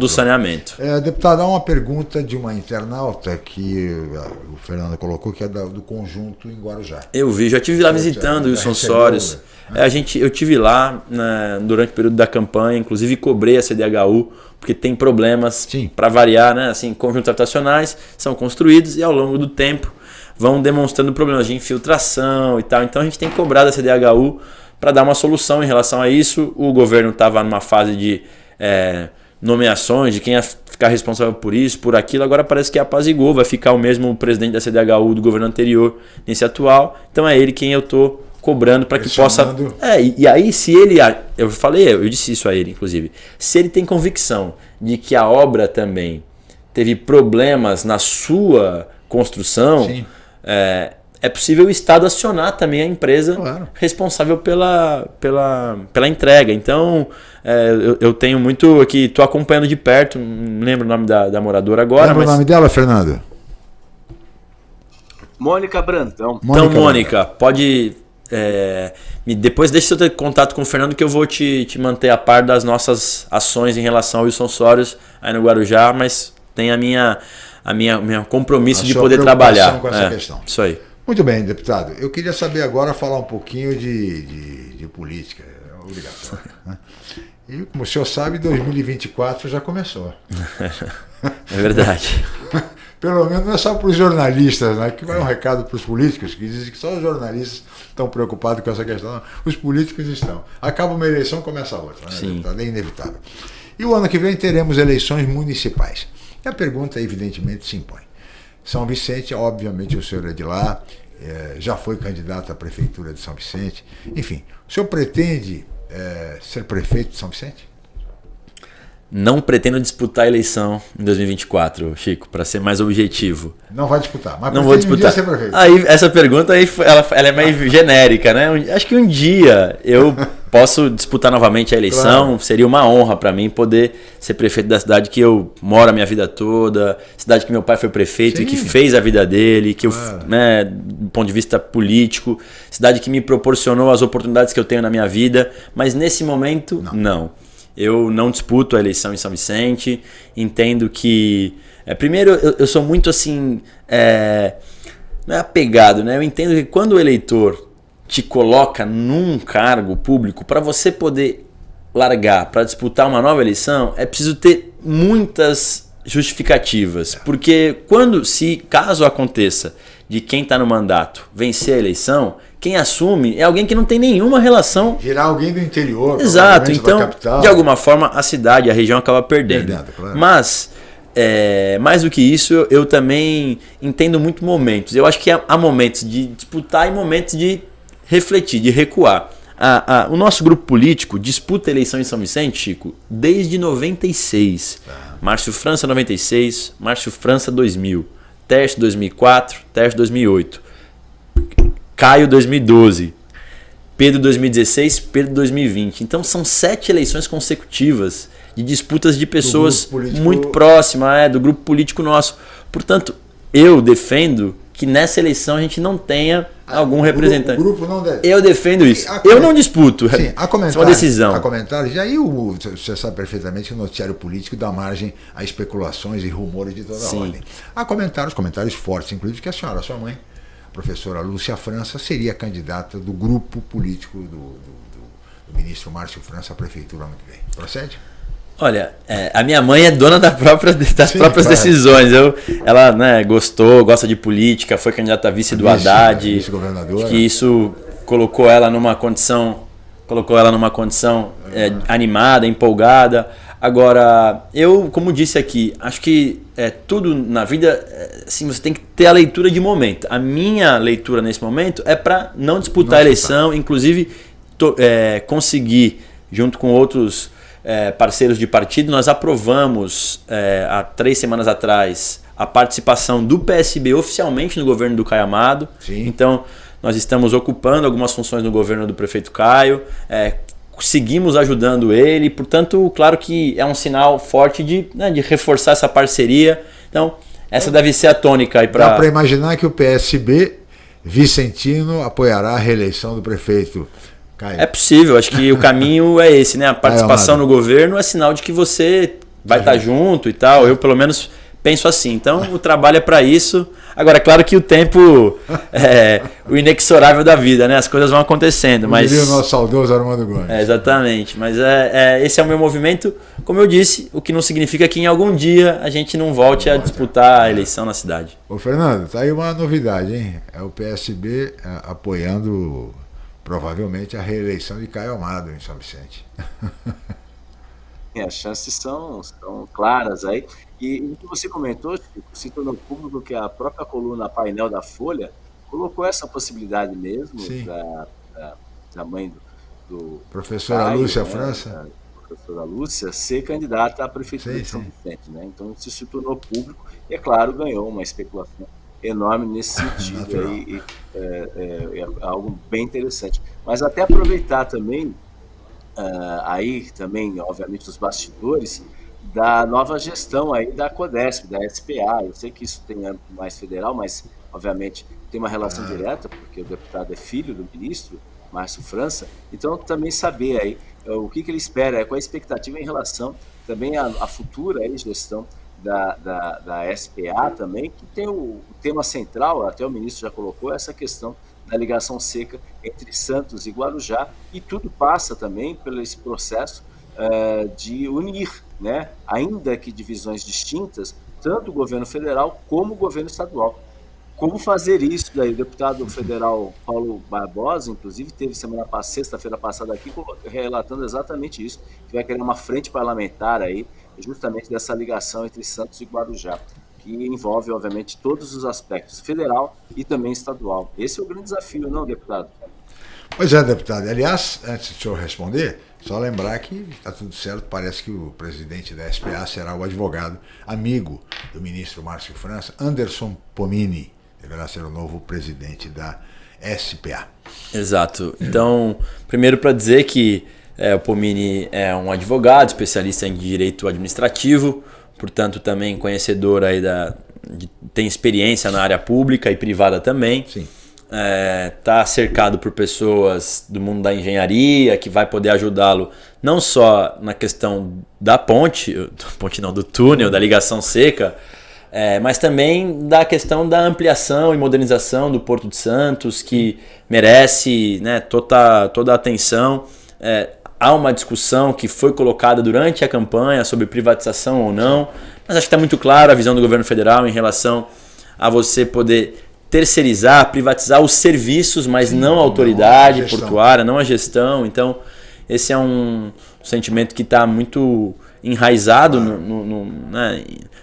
do saneamento. É, deputado, há uma pergunta de uma internauta que uh, o Fernando colocou, que é do conjunto em Guarujá. Eu vi, já estive lá visitando o Wilson Soares. É, a gente, eu tive lá né, durante o período da campanha, inclusive cobrei a CDHU, porque tem problemas para variar, né? Assim, conjuntos habitacionais são construídos e ao longo do tempo vão demonstrando problemas de infiltração e tal. Então a gente tem cobrado a CDHU para dar uma solução em relação a isso. O governo estava numa fase de é, nomeações, de quem ia ficar responsável por isso, por aquilo. Agora parece que apazigou, vai ficar o mesmo presidente da CDHU do governo anterior nesse atual. Então é ele quem eu estou cobrando para que possa. É, e, e, aí, se ele. Eu falei, eu disse isso a ele, inclusive. Se ele tem convicção de que a obra também teve problemas na sua construção, é, é possível o Estado acionar também a empresa claro. responsável pela, pela, pela entrega. Então, é, eu, eu, tenho muito aqui, estou acompanhando de perto, não lembro o nome da, da moradora agora. Lembra mas... o nome dela, Fernando? Mônica Brandão. Mônica então, Mônica, Brandão. pode. É, depois deixa eu ter contato com o Fernando que eu vou te, te manter a par das nossas ações em relação ao Wilson Soares aí no Guarujá, mas tem a minha, a minha, minha compromisso a de poder trabalhar. Com essa é, questão. Isso aí. Muito bem, deputado. Eu queria saber agora, falar um pouquinho de, de, de política. É obrigatório. Né? E, como o senhor sabe, 2024 já começou. É verdade. pelo menos não é só para os jornalistas, né? Que vai um recado para os políticos, que dizem que só os jornalistas estão preocupados com essa questão. Não, os políticos estão. Acaba uma eleição, começa outra. Né? Sim. É inevitável. E o ano que vem teremos eleições municipais. E a pergunta, evidentemente, se impõe. São Vicente, obviamente o senhor é de lá, é, já foi candidato à prefeitura de São Vicente. Enfim, o senhor pretende é, ser prefeito de São Vicente? Não pretendo disputar a eleição em 2024, Chico, para ser mais objetivo. Não vai disputar, mas não vou disputar. Um ser prefeito. Aí essa pergunta aí, ela, ela é meio genérica, né? Acho que um dia eu posso disputar novamente a eleição. Claro. Seria uma honra para mim poder ser prefeito da cidade que eu moro a minha vida toda, cidade que meu pai foi prefeito Sim. e que fez a vida dele, que claro. eu, né, do ponto de vista político, cidade que me proporcionou as oportunidades que eu tenho na minha vida. Mas nesse momento, não. não. Eu não disputo a eleição em São Vicente. Entendo que. É, primeiro, eu, eu, sou muito assim. É, não é apegado, né? Eu entendo que quando o eleitor te coloca num cargo público, para você poder largar para disputar uma nova eleição, é preciso ter muitas justificativas. Porque quando, se caso aconteça de quem está no mandato vencer a eleição, quem assume é alguém que não tem nenhuma relação. Virar alguém do interior. Exato. Então, de alguma forma, a cidade, a região acaba perdendo. perdendo claro. Mas, é, mais do que isso, eu, eu, também entendo muito momentos. Eu acho que há, há, momentos de disputar e momentos de refletir, de recuar. A, a, o nosso grupo político disputa a eleição em São Vicente, Chico, desde 96. Ah. Márcio França 96, Márcio França 2000, Teste 2004, Teste 2008. Caio 2012, Pedro 2016, Pedro 2020. Então são sete eleições consecutivas de disputas de pessoas político... muito próximas é, do grupo político nosso. Portanto, eu defendo que nessa eleição a gente não tenha ah, algum representante. O grupo não deve. Eu defendo isso. Eu não disputo. Sim, há comentários. É uma decisão. Há comentários. E aí o, você sabe perfeitamente que o noticiário político dá margem a especulações e rumores de toda Sim. ordem. Há comentários, comentários fortes, inclusive, que a senhora, a sua mãe, professora Lúcia França seria candidata do grupo político do, do, do, do ministro Márcio França à prefeitura ano que vem. Procede? Olha, é, a minha mãe é dona da própria, das Sim, próprias claro. decisões. Eu, ela né, gostou, gosta de política, foi candidata a vice a do vice, Haddad. Vice governadora. Que isso colocou ela numa condição, colocou ela numa condição é, animada, empolgada. Agora, eu, como disse aqui, acho que é, tudo na vida, é, assim, você tem que ter a leitura de momento. A minha leitura nesse momento é para não disputar não a eleição, inclusive to, é, conseguir, junto com outros é, parceiros de partido, nós aprovamos é, há três semanas atrás a participação do PSB oficialmente no governo do Caio Amado. Sim. Então, nós estamos ocupando algumas funções no governo do prefeito Caio. É, seguimos ajudando ele, portanto, claro que é um sinal forte de, né, de reforçar essa parceria. Então, essa deve ser a tônica aí para. Dá para imaginar que o PSB Vicentino apoiará a reeleição do prefeito. Caio. É possível, acho que o caminho é esse, né? A participação no governo é sinal de que você vai estar tá junto e tal. Eu, pelo menos, penso assim. Então, o trabalho é para isso. Agora, é claro que o tempo é o inexorável da vida, né? As coisas vão acontecendo, Como mas... o nosso saudoso Armando Gomes. É, exatamente. Mas é, é, esse é o meu movimento, como eu disse, o que não significa que em algum dia a gente não volte a disputar a eleição na cidade. Ô, Fernando, tá aí uma novidade, hein? É o PSB é, apoiando provavelmente a reeleição de Caio Amado em São Vicente. É, as chances são, são claras aí. E o que você comentou, Chico, se tornou público que a própria coluna painel da Folha colocou essa possibilidade mesmo da, da, da, mãe do, do professora Lúcia né, França. professora Lúcia ser candidata à prefeitura sim, de São Vicente. Né? Então isso se tornou público e, é claro, ganhou uma especulação enorme nesse sentido. aí, é, é, é, algo bem interessante. Mas até aproveitar também, uh, aí também, obviamente, os bastidores, da nova gestão aí da CODESP, da SPA. Eu sei que isso tem âmbito mais federal, mas obviamente tem uma relação ah. direta, porque o deputado é filho do ministro, Márcio França. Então também saber aí eh, o que, que ele espera, qual a expectativa em relação também à, à futura aí, gestão da, da, da, SPA também, que tem o, o tema central, até o ministro já colocou, essa questão da ligação seca entre Santos e Guarujá, e tudo passa também pelo esse processo uh, de unir né? ainda que divisões distintas, tanto o governo federal como o governo estadual. Como fazer isso daí? O deputado federal Paulo Barbosa, inclusive, teve semana passada, sexta-feira passada aqui, relatando exatamente isso, que vai criar uma frente parlamentar aí, justamente dessa ligação entre Santos e Guarujá, que envolve, obviamente, todos os aspectos, federal e também estadual. Esse é o grande desafio, não, deputado? Pois é, deputado. Aliás, antes de o senhor responder, só lembrar que está tudo certo, parece que o presidente da SPA será o advogado amigo do ministro Márcio França, Anderson Pomini, deverá ser o novo presidente da SPA. Exato. Então, primeiro para dizer que é, o Pomini é um advogado, especialista em direito administrativo, portanto também conhecedor aí da, de, tem experiência na área pública e privada também. Sim é, tá cercado por pessoas do mundo da engenharia que vai poder ajudá-lo não só na questão da ponte, do ponte não, do túnel, da ligação seca, é, mas também da questão da ampliação e modernização do Porto de Santos, que merece né, toda, toda a atenção. É, há uma discussão que foi colocada durante a campanha sobre privatização ou não, mas acho que está muito claro a visão do governo federal em relação a você poder terceirizar, privatizar os serviços, mas Sim, não a autoridade não a portuária, não a gestão. Então, esse é um sentimento que está muito enraizado, claro. no, no, no, né?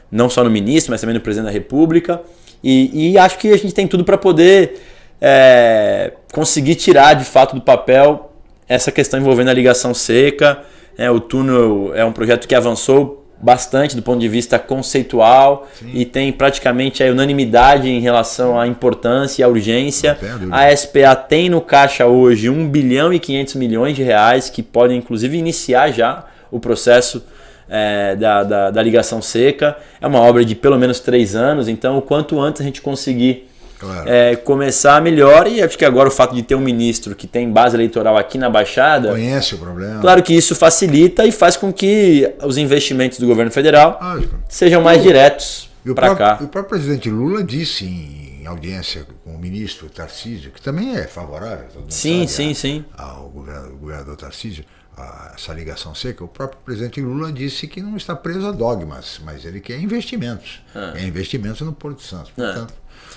não só no ministro, mas também no presidente da República. E, e acho que a gente tem tudo para poder é, conseguir tirar de fato do papel essa questão envolvendo a ligação seca. É, o túnel é um projeto que avançou bastante do ponto de vista conceitual Sim. e tem praticamente a unanimidade em relação à importância e à urgência. A SPA tem no caixa hoje 1 bilhão e 500 milhões de reais que podem inclusive iniciar já o processo é, da, da, da ligação seca. É uma obra de pelo menos três anos, então o quanto antes a gente conseguir Claro. É, começar melhor e acho que agora o fato de ter um ministro que tem base eleitoral aqui na Baixada. Conhece o problema. Claro que isso facilita e faz com que os investimentos do governo federal Lógico. sejam mais diretos para cá. O próprio presidente Lula disse em audiência com o ministro Tarcísio, que também é favorável sim, sim, sim. ao governador, governador Tarcísio, a essa ligação seca, o próprio presidente Lula disse que não está preso a dogmas, mas ele quer investimentos. Ah. É investimentos no Porto Santo. Ah.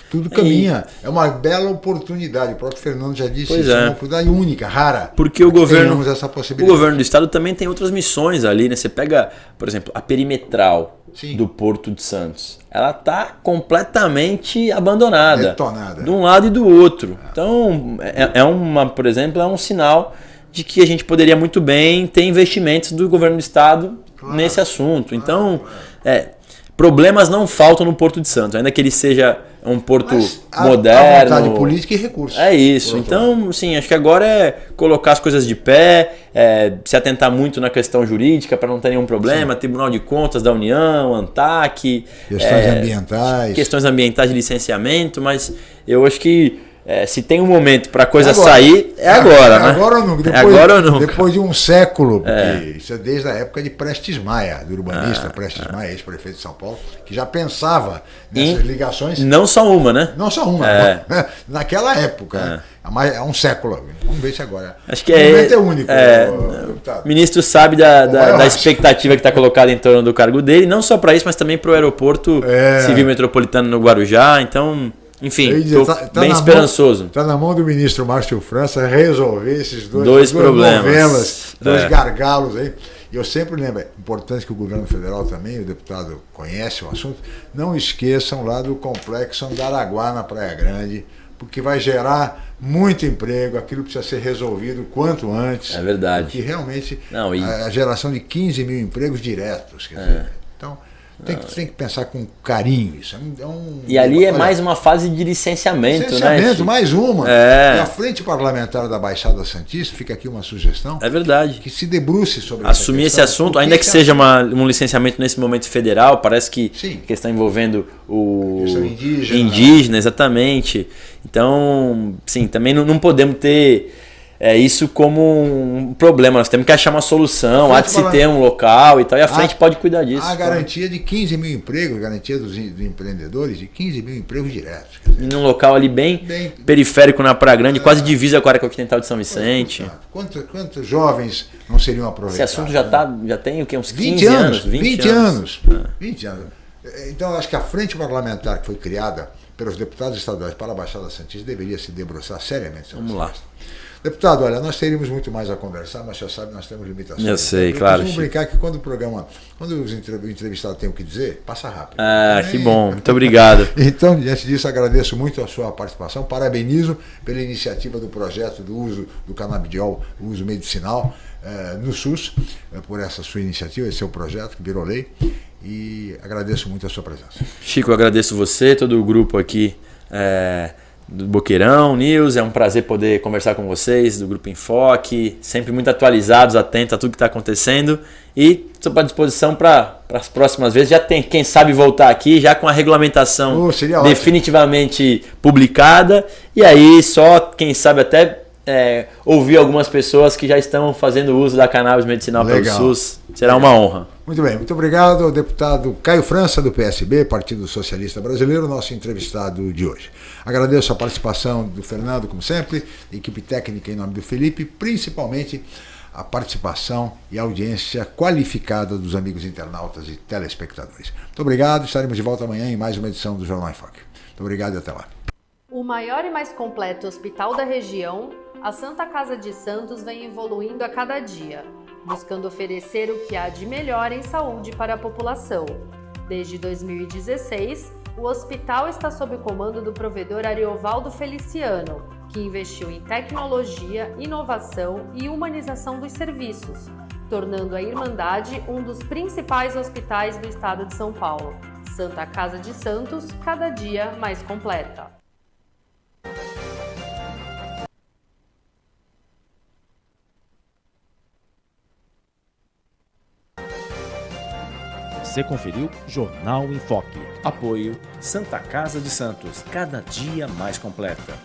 Tudo caminha. É, é uma bela oportunidade. O próprio Fernando já disse pois isso. É. é uma oportunidade única, rara. Porque o governo, o governo do estado também tem outras missões ali. Né? Você pega, por exemplo, a perimetral Sim. do Porto de Santos. Ela está completamente abandonada. Detonada. De um lado e do outro. Então, é, é uma, por exemplo, é um sinal de que a gente poderia muito bem ter investimentos do governo do estado claro, nesse assunto. Então, claro, é, problemas não faltam no Porto de Santos, ainda que ele seja um porto Mas moderno. A vontade política e recursos. É isso. Então, sim, acho que agora é colocar as coisas de pé, é, se atentar muito na questão jurídica para não ter nenhum problema, sim. Tribunal de Contas da União, ANTAC. Questões é, ambientais. Questões ambientais de licenciamento, mas eu acho que é, se tem um momento para a coisa agora, sair, é agora, né? Agora ou nunca. Depois, é agora ou nunca. Depois de um século, porque é. isso é desde a época de Prestes Maia, do urbanista ah, Prestes ah. Maia, ex-prefeito de São Paulo, que já pensava nessas em, ligações. Não só uma, né? Não só uma. É. Naquela época. É. é um século. Vamos ver se agora. Acho que é, é único. É, o ministro sabe da, da, da expectativa que está colocada em torno do cargo dele, não só para isso, mas também para o aeroporto é. civil metropolitano no Guarujá. Então, enfim, estou tá, tá bem esperançoso. Está na mão do ministro Márcio França resolver esses dois, dois problemas, novelas, dois é. gargalos aí. E eu sempre lembro, é importante que o governo federal também, o deputado conhece o assunto, não esqueçam lá do complexo Andaraguá na Praia Grande, porque vai gerar muito emprego, aquilo precisa ser resolvido quanto antes. É verdade. Porque realmente não, e... a, geração de 15 mil empregos diretos. Quer dizer, é. Então, tem que, tem que pensar com carinho isso. É um, e ali é mais uma fase de licenciamento, licenciamento né? Licenciamento, mais uma. É. E a Frente Parlamentar da Baixada Santista, fica aqui uma sugestão. É verdade. Que se debruce sobre Assumir esse assunto, ainda que, que seja uma, um licenciamento nesse momento federal, parece que Sim. questão envolvendo o questão indígena, indígena exatamente. Então, sim, também não, não podemos ter é, isso como um problema. Nós temos que achar uma solução, há de se ter um local e tal, e a frente a, pode cuidar disso. A garantia de 15 mil empregos, garantia dos, dos empreendedores de 15 mil empregos diretos. Dizer, e num local ali bem, bem periférico na Praia Grande, é, quase divisa com a área continental de São Vicente. Quantos, quantos jovens não seriam aproveitados? Esse assunto já, tá, já tem o quê? Uns 15 20 anos? 20, 20 anos. anos. 20 anos. Então, acho que a frente parlamentar que foi criada pelos deputados estaduais para a Baixada Santista deveria se debruçar seriamente sobre Vamos lá. Deputado, olha, nós teríamos muito mais a conversar, mas já sabe, nós temos limitações. Eu sei, então, claro. Vamos brincar que quando o programa, quando o entrevistado tem o que dizer, passa rápido. Ah, que bom, muito obrigado. então, diante disso, agradeço muito a sua participação, parabenizo pela iniciativa do projeto do uso do canabidiol, uso medicinal eh, no SUS, eh, por essa sua iniciativa, esse seu projeto que virou lei, e agradeço muito a sua presença. Chico, eu agradeço você, todo o grupo aqui. Eh, do Boqueirão News. É um prazer poder conversar com vocês, do Grupo Enfoque, sempre muito atualizados, atentos a tudo que está acontecendo. E estou à disposição para as próximas vezes. Já tem, quem sabe, voltar aqui, já com a regulamentação oh, definitivamente publicada. E aí, só, quem sabe, até é, ouvir algumas pessoas que já estão fazendo uso da cannabis medicinal Legal. pelo SUS. Será uma honra. Muito bem, muito obrigado ao deputado Caio França, do PSB, Partido Socialista Brasileiro, nosso entrevistado de hoje. Agradeço a participação do Fernando, como sempre, equipe técnica em nome do Felipe, principalmente a participação e a audiência qualificada dos amigos internautas e telespectadores. Muito obrigado, estaremos de volta amanhã em mais uma edição do Jornal em Foque. Muito obrigado e até lá. O maior e mais completo hospital da região, a Santa Casa de Santos vem evoluindo a cada dia, buscando oferecer o que há de melhor em saúde para a população. Desde 2016, o hospital está sob o comando do provedor Ariovaldo Feliciano, que investiu em tecnologia, inovação e humanização dos serviços, tornando a Irmandade um dos principais hospitais do estado de São Paulo. Santa Casa de Santos, cada dia mais completa. Você conferiu Jornal em Foque. Apoio Santa Casa de Santos, cada dia mais completa.